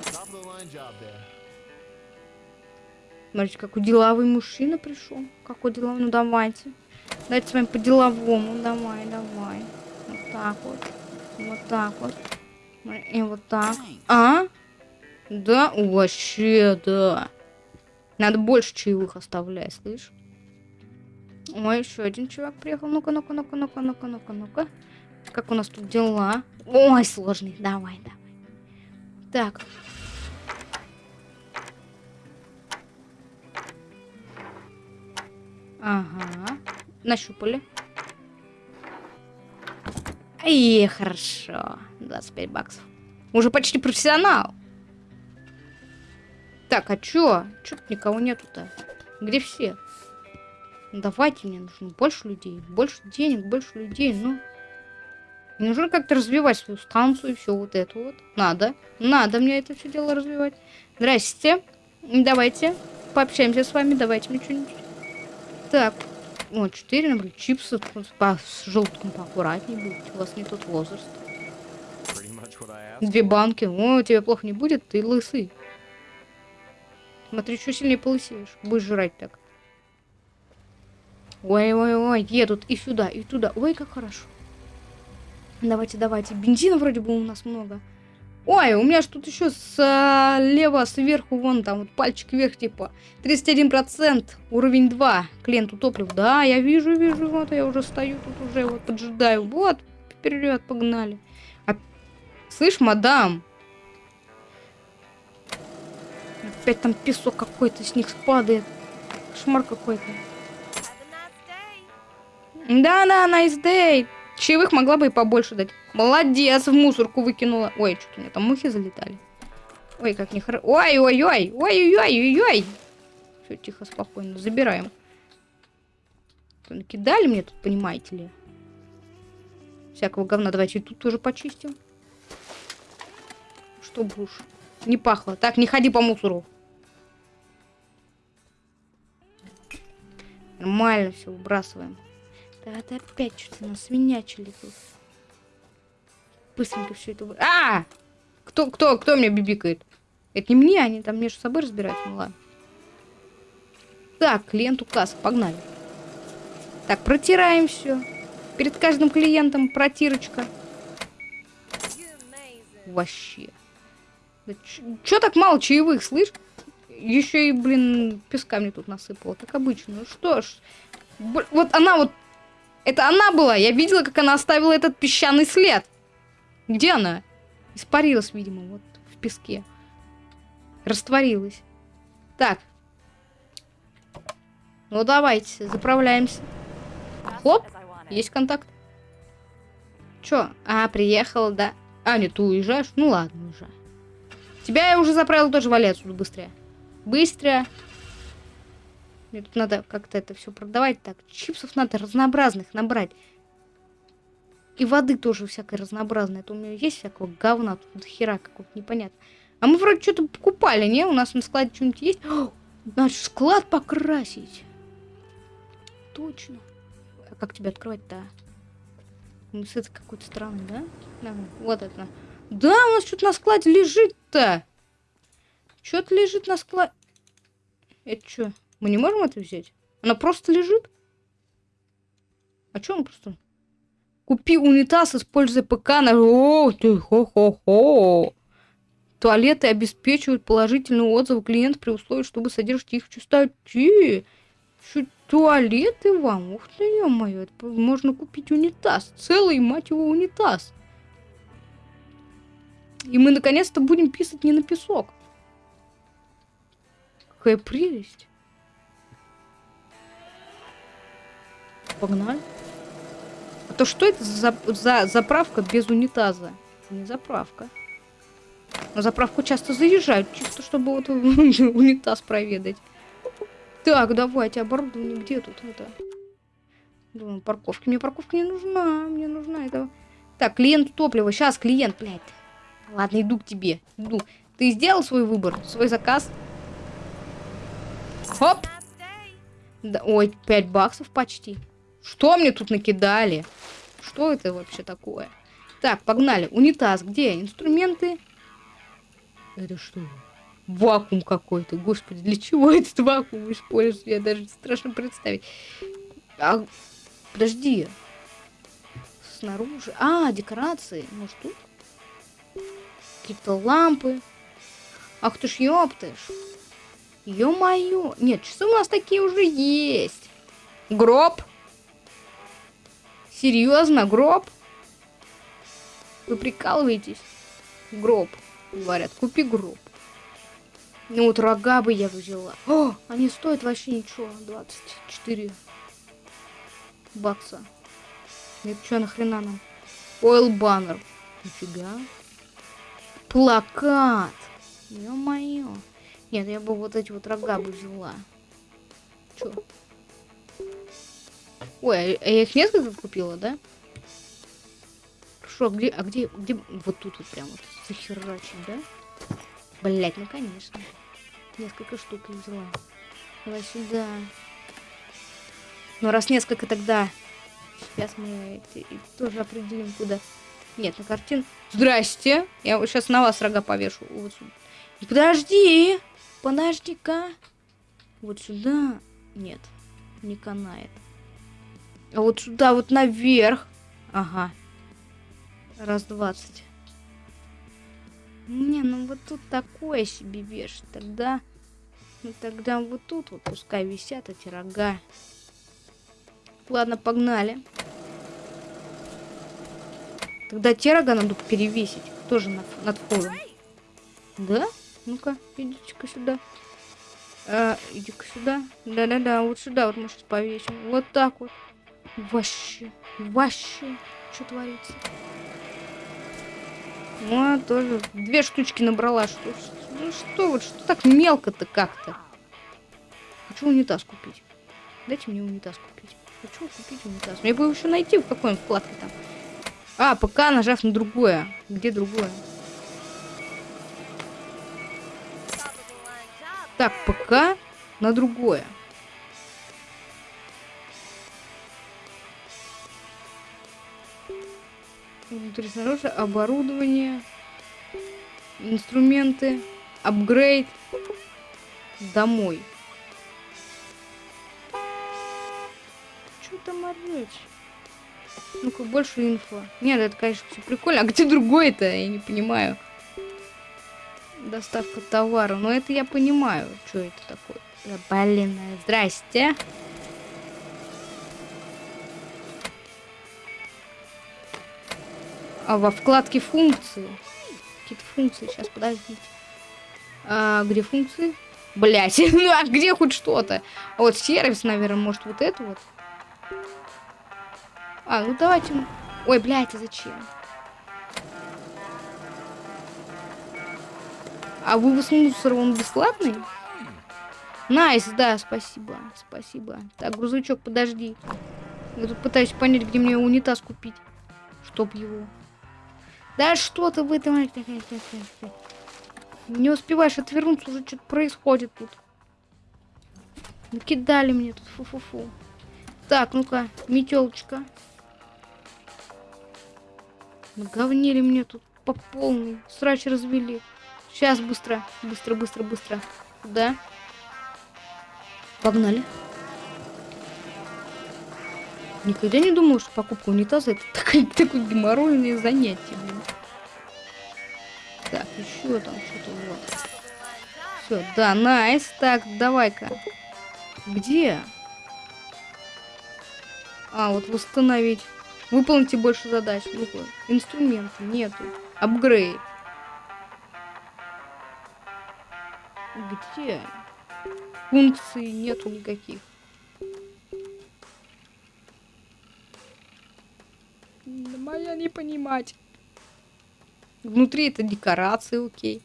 Смотрите, какой деловой мужчина пришел. Какой деловой. Ну давайте. Давайте с вами по-деловому. Давай, давай. Вот так вот. Вот так вот. И вот так. А? Да? Вообще, да. Надо больше чаевых оставлять, слышь? Ой, еще один чувак приехал. Ну-ка, ну-ка, ну-ка, ну-ка, ну-ка, ну-ка, ну-ка. Как у нас тут дела? Ой, сложный. Давай, давай. Так. Ага. Нащупали. И хорошо. 25 баксов. Уже почти профессионал. Так, а чё? Чё никого нету-то? Где все? Ну, давайте, мне нужно больше людей. Больше денег, больше людей, ну... Мне нужно как-то развивать свою станцию и все вот это вот. Надо. Надо мне это все дело развивать. Здрасте. Давайте пообщаемся с вами. Давайте мне что-нибудь. Так. Вот, 4, например, чипсы по, с желтком поаккуратнее будет. У вас не тот возраст. Две банки. О, тебе плохо не будет, ты лысый. Смотри, что сильнее полысеешь. Будешь жрать так. Ой-ой-ой, едут и сюда, и туда. Ой, как хорошо. Давайте, давайте. Бензина вроде бы у нас много. Ой, у меня ж тут еще слева, сверху, вон там, вот пальчик вверх, типа, 31%, уровень 2, клиенту топлив. Да, я вижу, вижу, вот я уже стою тут уже, вот поджидаю. Вот, вперед, погнали. А... Слышь, мадам, Опять там песок какой-то с них спадает. Шмар какой-то. Да-да, nice day. Чаевых могла бы и побольше дать. Молодец, в мусорку выкинула. Ой, что-то у меня там мухи залетали. Ой, как нехорошо. Ой-ой-ой, ой-ой-ой-ой-ой. Все, тихо, спокойно, забираем. Накидали мне тут, понимаете ли? Всякого говна. Давайте тут тоже почистим. Чтобы уж не пахло. Так, не ходи по мусору. Нормально все, выбрасываем. Да это опять что-то нас свинячили тут. Быстренько все это... А! Кто, кто, кто меня бибикает? Это не мне, они там между собой разбираются. Ну ладно. Так, клиенту касса, погнали. Так, протираем все. Перед каждым клиентом протирочка. Вообще. Да Чё так мало чаевых, слышь? Еще и, блин, песка мне тут насыпала, как обычно. Ну что ж. Вот она вот... Это она была. Я видела, как она оставила этот песчаный след. Где она? Испарилась, видимо, вот в песке. Растворилась. Так. Ну, давайте, заправляемся. Хлоп, есть контакт. Чё? А, приехала, да. А, нет, ты уезжаешь? Ну ладно, уже. Тебя я уже заправил тоже вали отсюда быстрее. Быстро. Мне тут надо как-то это все продавать. Так, чипсов надо разнообразных набрать. И воды тоже всякой разнообразной. Это у меня есть всякого говна, тут хера какого-то непонятно. А мы вроде что-то покупали, не? У нас на складе что-нибудь есть? О, надо склад покрасить. Точно. А как тебя открывать-то? Ну, с этой какой-то стороны, да? да? Вот это. Да, у нас что-то на складе лежит-то. Что-то лежит на складе. Это что? Мы не можем это взять? Она просто лежит? А что он просто... Купи унитаз, используя ПК на... О, ты хо-хо-хо. Туалеты обеспечивают положительный отзыв клиента при условии, чтобы содержать их в чистоте. Чуть туалеты вам? Ух ты, ё-моё, можно купить унитаз. Целый, мать его, унитаз. И мы наконец-то будем писать не на песок. Какая прелесть. Погнали. А то что это за, за заправка без унитаза? Не заправка. На заправку часто заезжают, чисто чтобы вот унитаз проведать. Так, давайте, оборудование где тут это? Думаю, парковки. Мне парковка не нужна, мне нужна это... Так, клиент топлива. Сейчас, клиент, блядь. Ладно, иду к тебе. Иду. Ты сделал свой выбор, свой заказ? Хоп! Да, ой, 5 баксов почти. Что мне тут накидали? Что это вообще такое? Так, погнали. Унитаз где? Инструменты. Это что? Вакуум какой-то. Господи, для чего этот вакуум используют? Я даже страшно представить. А, подожди. Снаружи. А, декорации. Может тут? Какие-то лампы. Ах ты ж ёптыш. Ё-моё. Нет, часы у нас такие уже есть. Гроб. Серьезно, гроб? Вы прикалываетесь? Гроб. Говорят, купи гроб. Ну вот рога бы я взяла. О, они стоят вообще ничего. 24 бакса. Это что нахрена нам? Ойл баннер. Нифига. Плакат. Ё-моё. Нет, я бы вот эти вот рога бы взяла. Чё? Ой, а я их несколько купила, да? Хорошо, а где, а где, где, вот тут вот прям вот захерачить, да? Блять, ну конечно. Несколько штук я взяла. Давай сюда. Ну раз несколько, тогда сейчас мы тоже определим, куда. Нет, на картин. Здрасте. Я сейчас на вас рога повешу. Вот сюда. Подожди. Подожди-ка. Вот сюда. Нет, не канает. А вот сюда, вот наверх. Ага. Раз двадцать. Не, ну вот тут такое себе вешать. Тогда... Ну тогда вот тут вот пускай висят эти рога. Ладно, погнали. Тогда те рога надо перевесить. Тоже над, над входом. Да? Ну-ка, идите-ка сюда. А, иди-ка сюда. Да-да-да, вот сюда вот мы сейчас повесим. Вот так вот. Вообще, вообще, что творится? Ну, а тоже две штучки набрала. Что, ну что вот, что так мелко-то как-то? Хочу унитаз купить. Дайте мне унитаз купить. Хочу купить унитаз. Мне бы еще найти, в какой он вкладке там. А, пока нажав на другое. Где другое? Так, пока на другое. Внутри снаружи оборудование, инструменты, апгрейд, домой. Что там орёшь? Ну-ка, больше инфо. Нет, это, конечно, все прикольно. А где другой-то? Я не понимаю. Доставка товара. Но это я понимаю, что это такое. Блин, здрасте. А во вкладке функции. Какие-то функции. Сейчас, подождите. А, где функции? Блять, ну а где хоть что-то? А вот сервис, наверное, может вот это вот. А, ну давайте. Ой, блядь, а зачем? А вывоз мусора, он бесплатный? Nice, да, спасибо, спасибо. Так, грузовичок, подожди. Я тут пытаюсь понять, где мне унитаз купить. Чтоб его. Да что ты в этом... Не успеваешь отвернуться, уже что-то происходит тут. Накидали мне тут, фу-фу-фу. Так, ну-ка, метелочка. Наговнили мне тут по полной. Срач развели. Сейчас быстро, быстро, быстро, быстро. Да. Погнали. Никогда не думал, что покупка унитаза это такое, такое геморройное занятие. Блин. Так, еще там что-то вот. Все, да, найс. Так, давай-ка. Где? А, вот восстановить. Выполните больше задач. Инструменты нету. Апгрейд. Где? Функций нету никаких. Моя не понимать. Внутри это декорации, окей.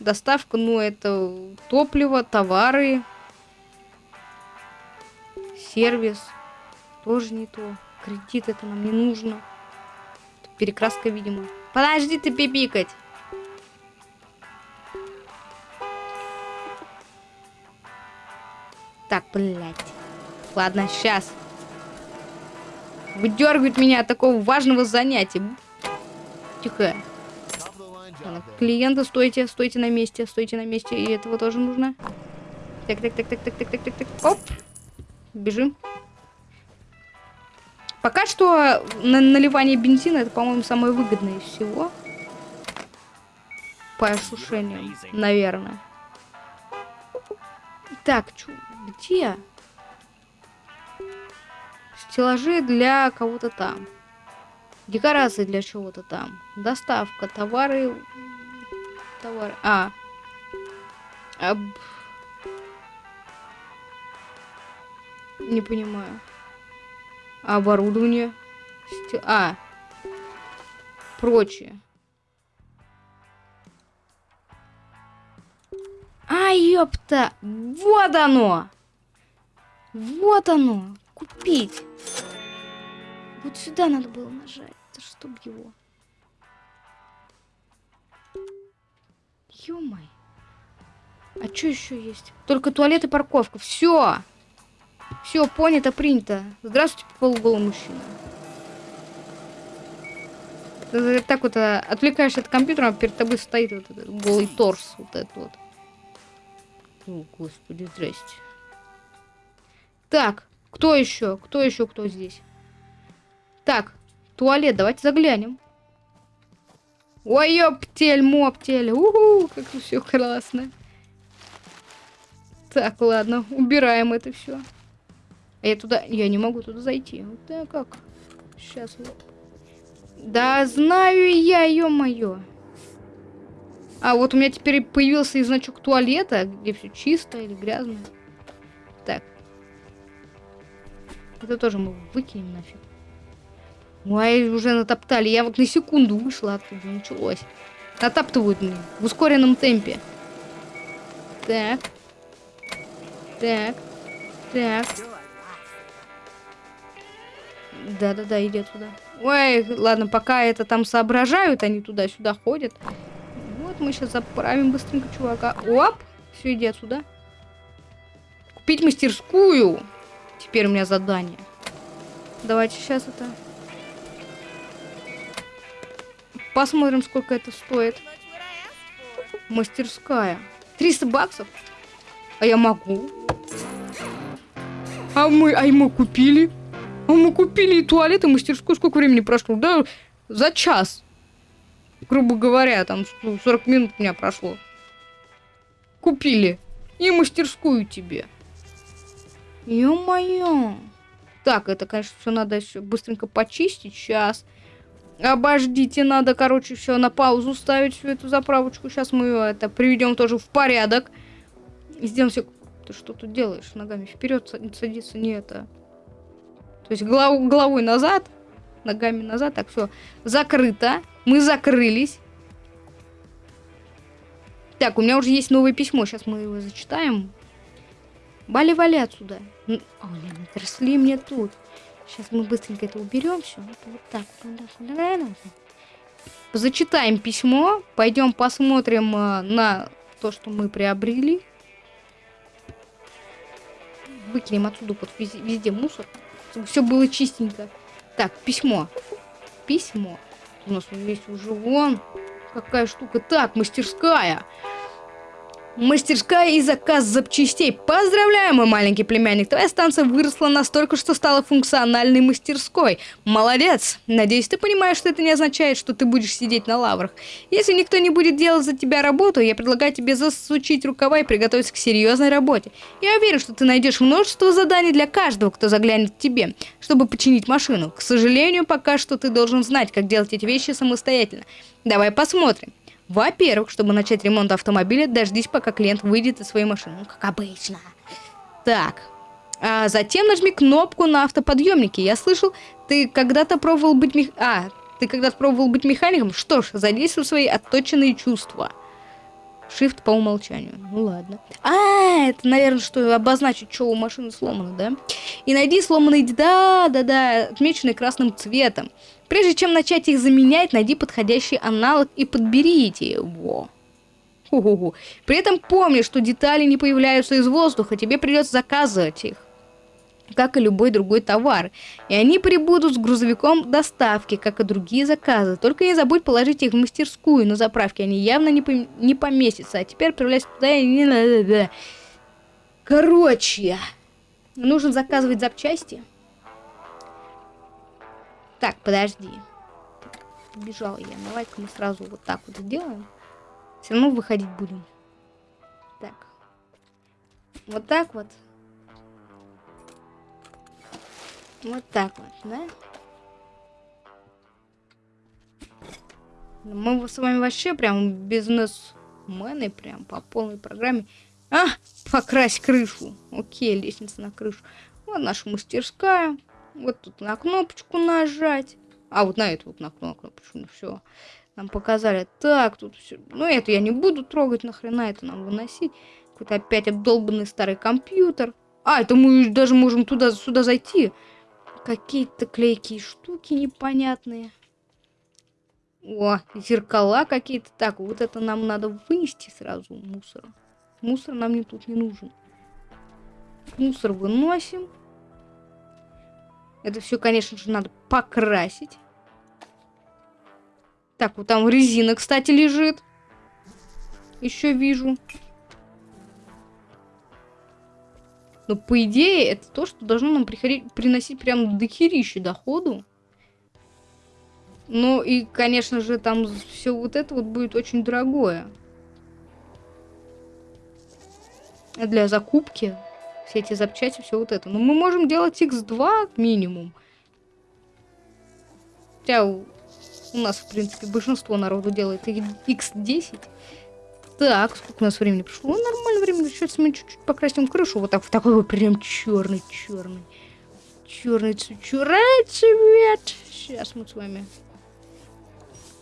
Доставка, ну, это топливо, товары. Сервис. Тоже не то. Кредит это нам не нужно. Перекраска, видимо. Подожди ты пипикать. Так, блядь. Ладно, сейчас. Выдергивает меня от такого важного занятия. Тихо. Клиенты, стойте, стойте на месте, стойте на месте. И этого тоже нужно. Так, так, так, так, так, так, так, так, так. Оп. Бежим. Пока что на наливание бензина это, по-моему, самое выгодное из всего. По осушению, наверное. Так, чё, где? Стеллажи для кого-то там. Декорации для чего-то там. Доставка, товары... Товары... А. Об... Не понимаю. Оборудование. Сте... А. Прочее. А, ёпта! Вот оно! Вот оно! Купить! Вот сюда надо было нажать. Да чтоб его. Ё-моё. А что еще есть? Только туалет и парковка. Все. Все, понято, принято. Здравствуйте, полуголый мужчина. Так вот а, отвлекаешься от компьютера, а перед тобой стоит вот этот голый торс. Вот этот вот. О, господи, здрасте. Так, кто еще? Кто еще, кто здесь? Так, туалет, давайте заглянем. Ой, ёптель, моптель. Уху, как все классно. Так, ладно, убираем это все. А я туда... Я не могу туда зайти. Вот так как? Сейчас. Да знаю я, ё-моё. А, вот у меня теперь появился и значок туалета, где все чисто или грязно. Так. Это тоже мы выкинем нафиг. Ой, уже натоптали. Я вот на секунду вышла оттуда, началось. Натаптывают мне в ускоренном темпе. Так. Так. Так. Да-да-да, иди туда. Ой, ладно, пока это там соображают, они туда-сюда ходят. Вот мы сейчас заправим быстренько чувака. Оп! Все, иди отсюда. Купить мастерскую. Теперь у меня задание. Давайте сейчас это... Посмотрим, сколько это стоит. Мастерская. 300 баксов? А я могу. А мы, а мы купили? А мы купили и туалет, и мастерскую. Сколько времени прошло? Да, за час. Грубо говоря, там 40 минут у меня прошло. Купили. И мастерскую тебе. Ё-моё. Так, это, конечно, все надо еще быстренько почистить. Сейчас. Обождите, надо, короче, все на паузу ставить всю эту заправочку. Сейчас мы это приведем тоже в порядок. Сделаем все. Ты что тут делаешь? Ногами вперед садиться не это. То есть голов, головой назад, ногами назад. Так, все. Закрыто. Мы закрылись. Так, у меня уже есть новое письмо. Сейчас мы его зачитаем. Вали-вали отсюда. О, отросли мне тут. Сейчас мы быстренько это уберем все. Вот так. Зачитаем письмо. Пойдем посмотрим э, на то, что мы приобрели. Выкинем отсюда вот везде мусор. Чтобы все было чистенько. Так, письмо. Письмо. У нас есть уже вон какая штука. Так, мастерская. Мастерская и заказ запчастей. Поздравляю, мой маленький племянник. Твоя станция выросла настолько, что стала функциональной мастерской. Молодец. Надеюсь, ты понимаешь, что это не означает, что ты будешь сидеть на лаврах. Если никто не будет делать за тебя работу, я предлагаю тебе засучить рукава и приготовиться к серьезной работе. Я уверен, что ты найдешь множество заданий для каждого, кто заглянет к тебе, чтобы починить машину. К сожалению, пока что ты должен знать, как делать эти вещи самостоятельно. Давай посмотрим. Во-первых, чтобы начать ремонт автомобиля, дождись, пока клиент выйдет из своей машины. Ну, как обычно. Так. А затем нажми кнопку на автоподъемнике. Я слышал, ты когда-то пробовал быть мех... А, ты когда-то пробовал быть механиком? Что ж, задействуй свои отточенные чувства. Shift по умолчанию. Ну ладно. А, это, наверное, что обозначить, что у машины сломано, да? И найди сломанные... Да, да, да, отмеченные красным цветом. Прежде чем начать их заменять, найди подходящий аналог и подберите его. Ху. При этом помни, что детали не появляются из воздуха, тебе придется заказывать их как и любой другой товар. И они прибудут с грузовиком доставки, как и другие заказы. Только не забудь положить их в мастерскую на заправке, они явно не, пом не поместятся. А теперь отправляйся туда и не. Короче, нужно заказывать запчасти. Так, подожди. Бежал я. Давай-ка мы сразу вот так вот сделаем. Все равно выходить будем. Так. Вот так вот. Вот так вот, да? Мы с вами вообще прям бизнесмены, прям по полной программе. А, покрась крышу. Окей, лестница на крышу. Вот наша мастерская. Вот тут на кнопочку нажать. А, вот на эту вот на кнопочку. Ну все. Нам показали. Так, тут все. Ну, это я не буду трогать, нахрена это нам выносить. Какой-то опять обдолбанный старый компьютер. А, это мы даже можем туда сюда зайти. Какие-то клейкие штуки непонятные. О, зеркала какие-то. Так, вот это нам надо вынести сразу мусор. Мусор нам не тут не нужен. Мусор выносим. Это все, конечно же, надо покрасить. Так, вот там резина, кстати, лежит. Еще вижу. Но по идее это то, что должно нам приносить прям дохерища доходу. Ну и, конечно же, там все вот это вот будет очень дорогое. Для закупки все эти запчасти, все вот это. Но мы можем делать x2 минимум. Хотя у, у нас, в принципе, большинство народу делает x10. Так, сколько у нас времени прошло? Ну, нормально времени. Сейчас мы чуть-чуть покрасим крышу. Вот так, в такой вот прям черный, черный. Черный, черный цвет. Сейчас мы с вами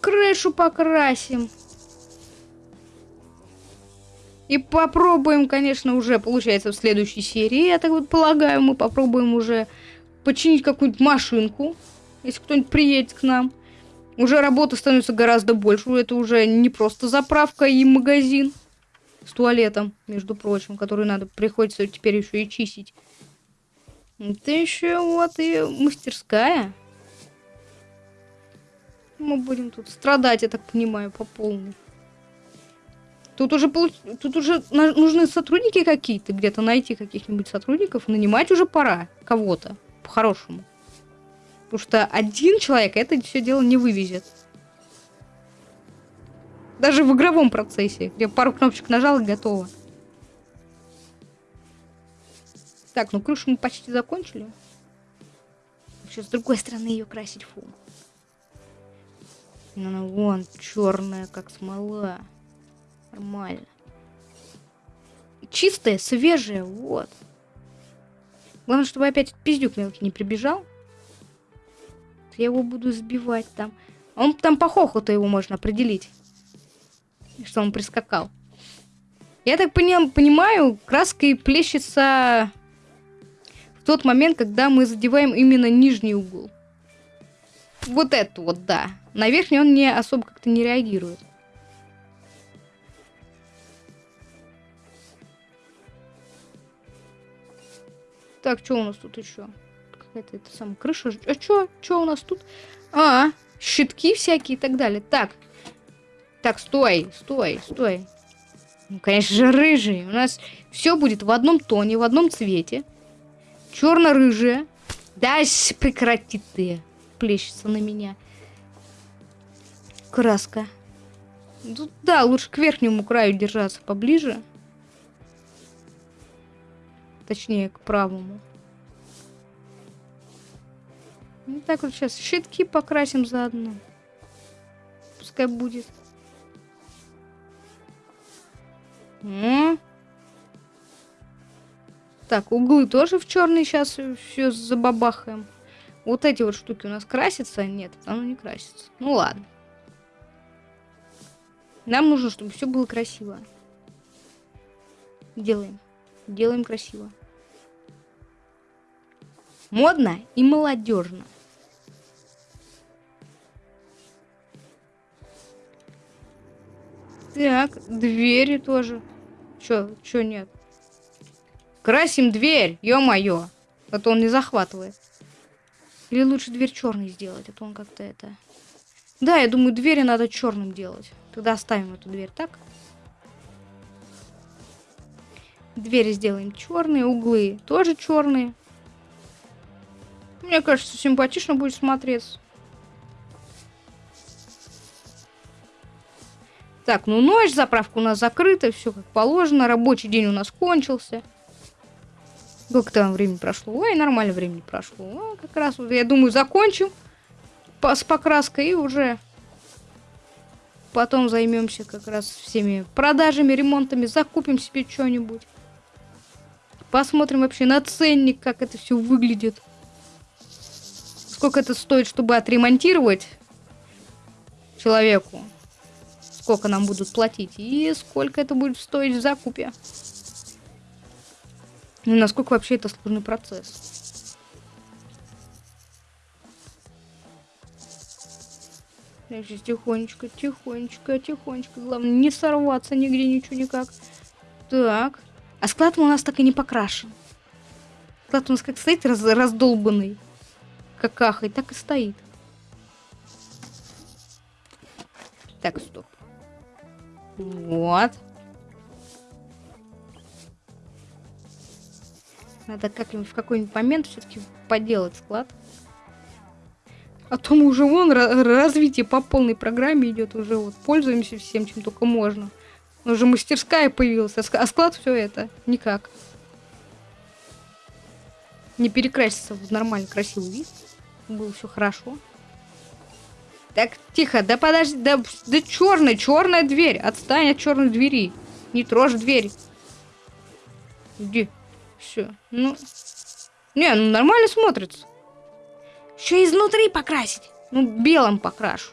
крышу покрасим. И попробуем, конечно, уже, получается, в следующей серии, я так вот полагаю, мы попробуем уже починить какую-нибудь машинку, если кто-нибудь приедет к нам. Уже работы становится гораздо больше. Это уже не просто заправка и магазин с туалетом, между прочим, который надо приходится теперь еще и чистить. Это еще вот и мастерская. Мы будем тут страдать, я так понимаю, по полной. Тут уже, получ... тут уже нужны сотрудники какие-то, где-то найти каких-нибудь сотрудников, нанимать уже пора кого-то, по-хорошему. Потому что один человек это все дело не вывезет. Даже в игровом процессе, где пару кнопочек нажал и готово. Так, ну крышу мы почти закончили. Сейчас с другой стороны ее красить фу. Ну, ну вон, черная, как смола. Нормально. Чистая, свежая, вот. Главное, чтобы опять пиздюк мелкий не прибежал. Я его буду сбивать там. Он там по хохоту его можно определить. Что он прискакал. Я так пони понимаю, краской плещется в тот момент, когда мы задеваем именно нижний угол. Вот это вот, да. На верхний он не особо как-то не реагирует. Так, что у нас тут еще? какая-то это самая крыша. А чё? Чё у нас тут? А, щитки всякие и так далее. Так. Так, стой, стой, стой. Ну, конечно же, рыжий. У нас все будет в одном тоне, в одном цвете. Черно-рыжая. Да, прекрати ты. Плещется на меня. Краска. Тут, да, лучше к верхнему краю держаться поближе. Точнее, к правому. Ну так вот сейчас щитки покрасим заодно. Пускай будет. М так, углы тоже в черный сейчас все забабахаем. Вот эти вот штуки у нас красятся? Нет, оно не красится. Ну ладно. Нам нужно, чтобы все было красиво. Делаем. Делаем красиво. Модно и молодежно. Так, двери тоже. Чё, чё нет? Красим дверь, ё-моё. А то он не захватывает. Или лучше дверь черной сделать, а то он как-то это... Да, я думаю, двери надо черным делать. Тогда оставим эту дверь так. Двери сделаем черные, углы тоже черные. Мне кажется, симпатично будет смотреться. Так, ну ночь, заправка у нас закрыта, все как положено, рабочий день у нас кончился. Сколько там времени прошло? Ой, нормально времени прошло. Ну, как раз, вот, я думаю, закончим с покраской и уже потом займемся как раз всеми продажами, ремонтами, закупим себе что-нибудь. Посмотрим вообще на ценник, как это все выглядит. Сколько это стоит, чтобы отремонтировать человеку сколько нам будут платить и сколько это будет стоить в закупе. И насколько вообще это сложный процесс. Я тихонечко, тихонечко, тихонечко. Главное, не сорваться нигде, ничего никак. Так. А склад у нас так и не покрашен. Склад у нас как стоит раз, раздолбанный. Какахой, так и стоит. Так, стоп. Вот. Надо как-нибудь в какой-нибудь момент все-таки поделать склад. А то мы уже вон развитие по полной программе идет, уже вот пользуемся всем, чем только можно. Уже мастерская появилась, а склад все это никак. Не перекраситься в нормальный красивый вид. Было все хорошо. Так, тихо, да подожди, да, да черная, черная дверь. Отстань от черной двери. Не трожь дверь. Иди. Все. Ну. Не, ну нормально смотрится. Еще изнутри покрасить. Ну, белым покрашу.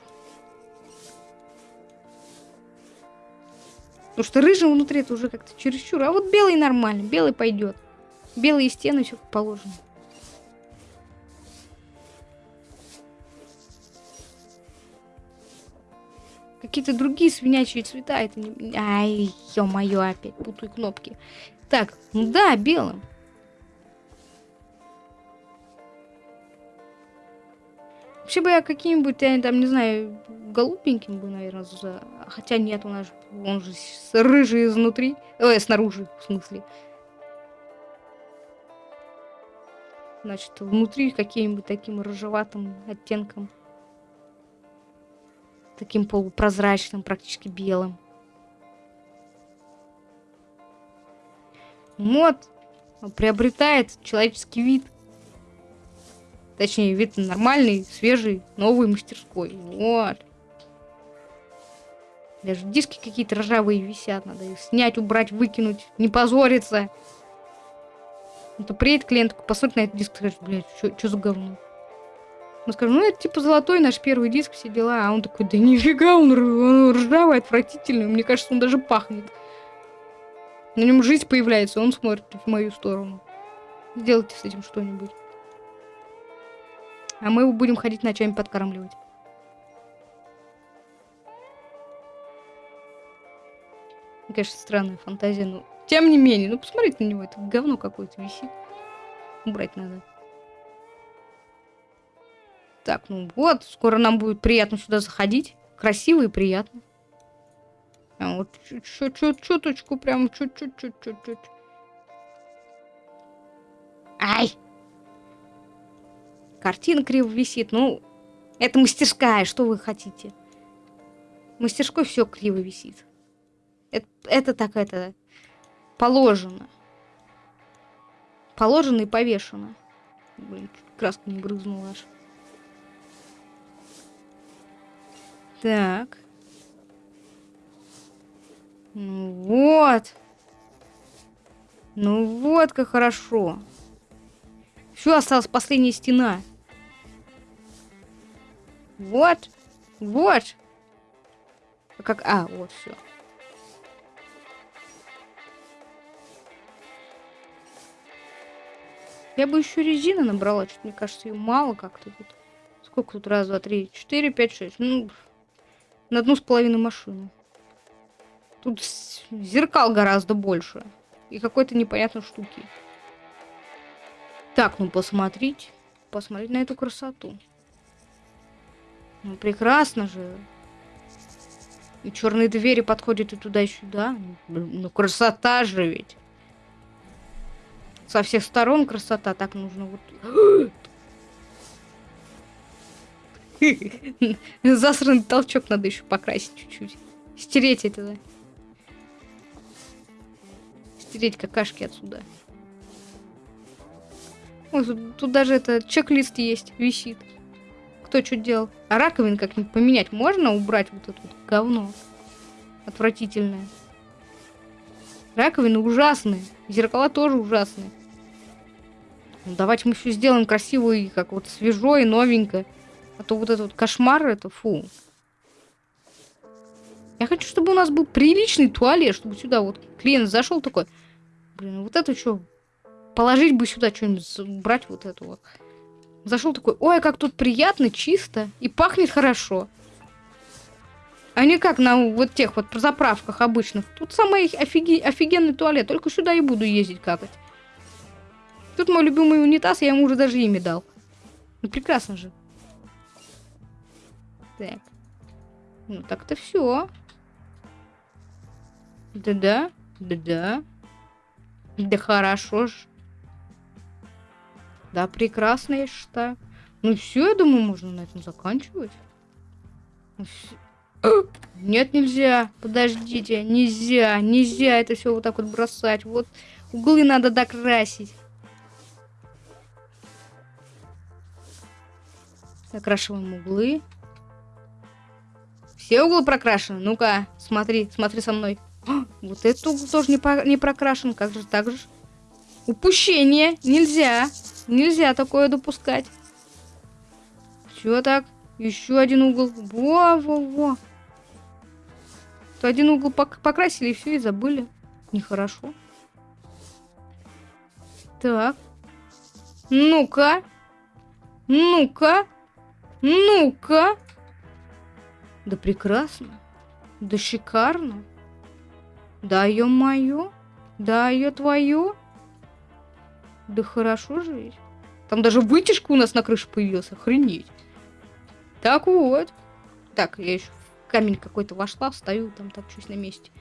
Потому что рыжий внутри это уже как-то чересчур. А вот белый нормально. Белый пойдет. Белые стены все как положено. Какие-то другие свинячьи цвета. Это не... Ай, ё-моё, опять путаю кнопки. Так, ну да, белым. Вообще бы я каким-нибудь, я там, не знаю, голубеньким бы, наверное, за... Хотя нет, у нас же, он же рыжий изнутри. Ой, снаружи, в смысле. Значит, внутри каким-нибудь таким рыжеватым оттенком таким полупрозрачным, практически белым. Мод приобретает человеческий вид. Точнее, вид нормальный, свежий, новый мастерской. Вот. Даже диски какие-то ржавые висят. Надо их снять, убрать, выкинуть. Не позориться. Это приедет клиент, посмотрит на этот диск и скажет, блядь, что за говно? Мы скажем, ну это типа золотой наш первый диск, все дела. А он такой, да нифига, он, он ржавый, отвратительный. Мне кажется, он даже пахнет. На нем жизнь появляется, он смотрит в мою сторону. Сделайте с этим что-нибудь. А мы его будем ходить ночами подкармливать. Конечно, странная фантазия, но тем не менее, ну посмотрите на него, это говно какое-то висит. Убрать надо. Так, ну вот, скоро нам будет приятно сюда заходить. Красиво и приятно. Прям вот чуть-чуть, чуточку, прям чуть-чуть, чуть-чуть. Ай! Картина криво висит. Ну, это мастерская, что вы хотите? мастерской все криво висит. Это, это так, это положено. Положено и повешено. Блин, краска не брызнула аж. Так. Ну вот. Ну вот как хорошо. Все, осталась последняя стена. Вот. Вот. А как... А, вот, все. Я бы еще резины набрала, что мне кажется, ее мало как-то тут. Сколько тут? Раз, два, три, четыре, пять, шесть. Ну, на одну с половиной машину. Тут зеркал гораздо больше. И какой-то непонятной штуки. Так, ну посмотреть. Посмотреть на эту красоту. Ну, прекрасно же. И черные двери подходят и туда, и сюда. Ну, красота же ведь. Со всех сторон красота. Так нужно вот... Засранный толчок надо еще покрасить чуть-чуть. Стереть это. Стереть какашки отсюда. Ой, тут, тут даже это чек-лист есть, висит кто что делал. А раковин как-нибудь поменять можно? Убрать вот это вот говно. Отвратительное. Раковины ужасные. Зеркала тоже ужасные. Ну, давайте мы все сделаем красиво и как вот свежо и новенько. А то вот этот вот кошмар, это фу. Я хочу, чтобы у нас был приличный туалет, чтобы сюда вот клиент зашел такой. Блин, вот это что? Положить бы сюда что-нибудь, брать вот это вот. Зашел такой, ой, как тут приятно, чисто и пахнет хорошо. А не как на вот тех вот заправках обычных. Тут самый офиги... офигенный туалет, только сюда и буду ездить какать. Тут мой любимый унитаз, я ему уже даже имя дал. Ну прекрасно же. Так. Ну так-то все. Да-да, да-да. Да хорошо ж. Да, прекрасно, я считаю. Ну все, я думаю, можно на этом заканчивать. Ну, Нет, нельзя. Подождите, нельзя, нельзя это все вот так вот бросать. Вот углы надо докрасить. Закрашиваем углы. Все углы прокрашены. Ну-ка, смотри, смотри со мной. О, вот этот угол тоже не, по не прокрашен. Как же так же? Упущение. Нельзя. Нельзя такое допускать. Все так. Еще один угол. Во-во-во. То один угол пок покрасили и все, и забыли. Нехорошо. Так. Ну-ка. Ну-ка. Ну-ка. Да прекрасно. Да шикарно. Да, ё-моё. Да, ё твою. Да хорошо же ведь. Там даже вытяжка у нас на крыше появилась. Охренеть. Так вот. Так, я еще в камень какой-то вошла, встаю, там топчусь на месте.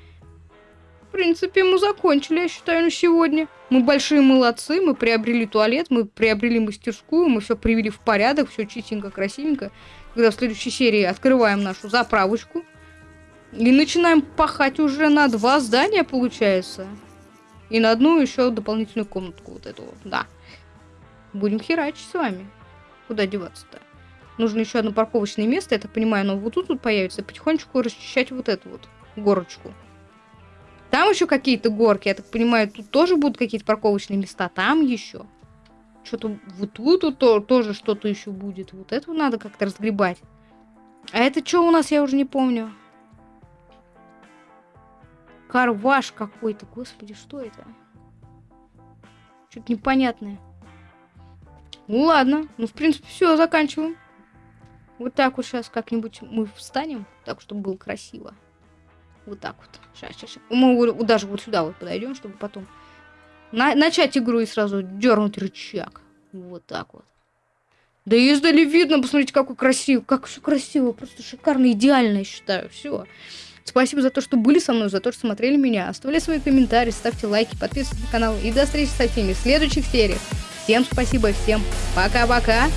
В принципе, мы закончили, я считаю, на сегодня. Мы большие молодцы, мы приобрели туалет, мы приобрели мастерскую, мы все привели в порядок, все чистенько, красивенько. Когда в следующей серии открываем нашу заправочку. И начинаем пахать уже на два здания, получается. И на одну еще дополнительную комнатку вот эту вот, да. Будем херачить с вами. Куда деваться-то? Нужно еще одно парковочное место, я так понимаю, оно вот тут вот появится. Потихонечку расчищать вот эту вот горочку. Там еще какие-то горки, я так понимаю, тут тоже будут какие-то парковочные места. Там еще. Что-то вот тут то, тоже что-то еще будет. Вот это надо как-то разгребать. А это что у нас, я уже не помню. Карваш какой-то. Господи, что это? Что-то непонятное. Ну ладно. Ну, в принципе, все, заканчиваем. Вот так вот сейчас как-нибудь мы встанем, так, чтобы было красиво. Вот так вот. Сейчас, сейчас, сейчас. Мы даже вот сюда вот подойдем, чтобы потом на начать игру и сразу дернуть рычаг. Вот так вот. Да издали видно, посмотрите, какой красивый, как все красиво, просто шикарно, идеально, я считаю. Все. Спасибо за то, что были со мной, за то, что смотрели меня. Оставляйте свои комментарии, ставьте лайки, подписывайтесь на канал. И до встречи со всеми в следующих сериях. Всем спасибо, всем пока-пока.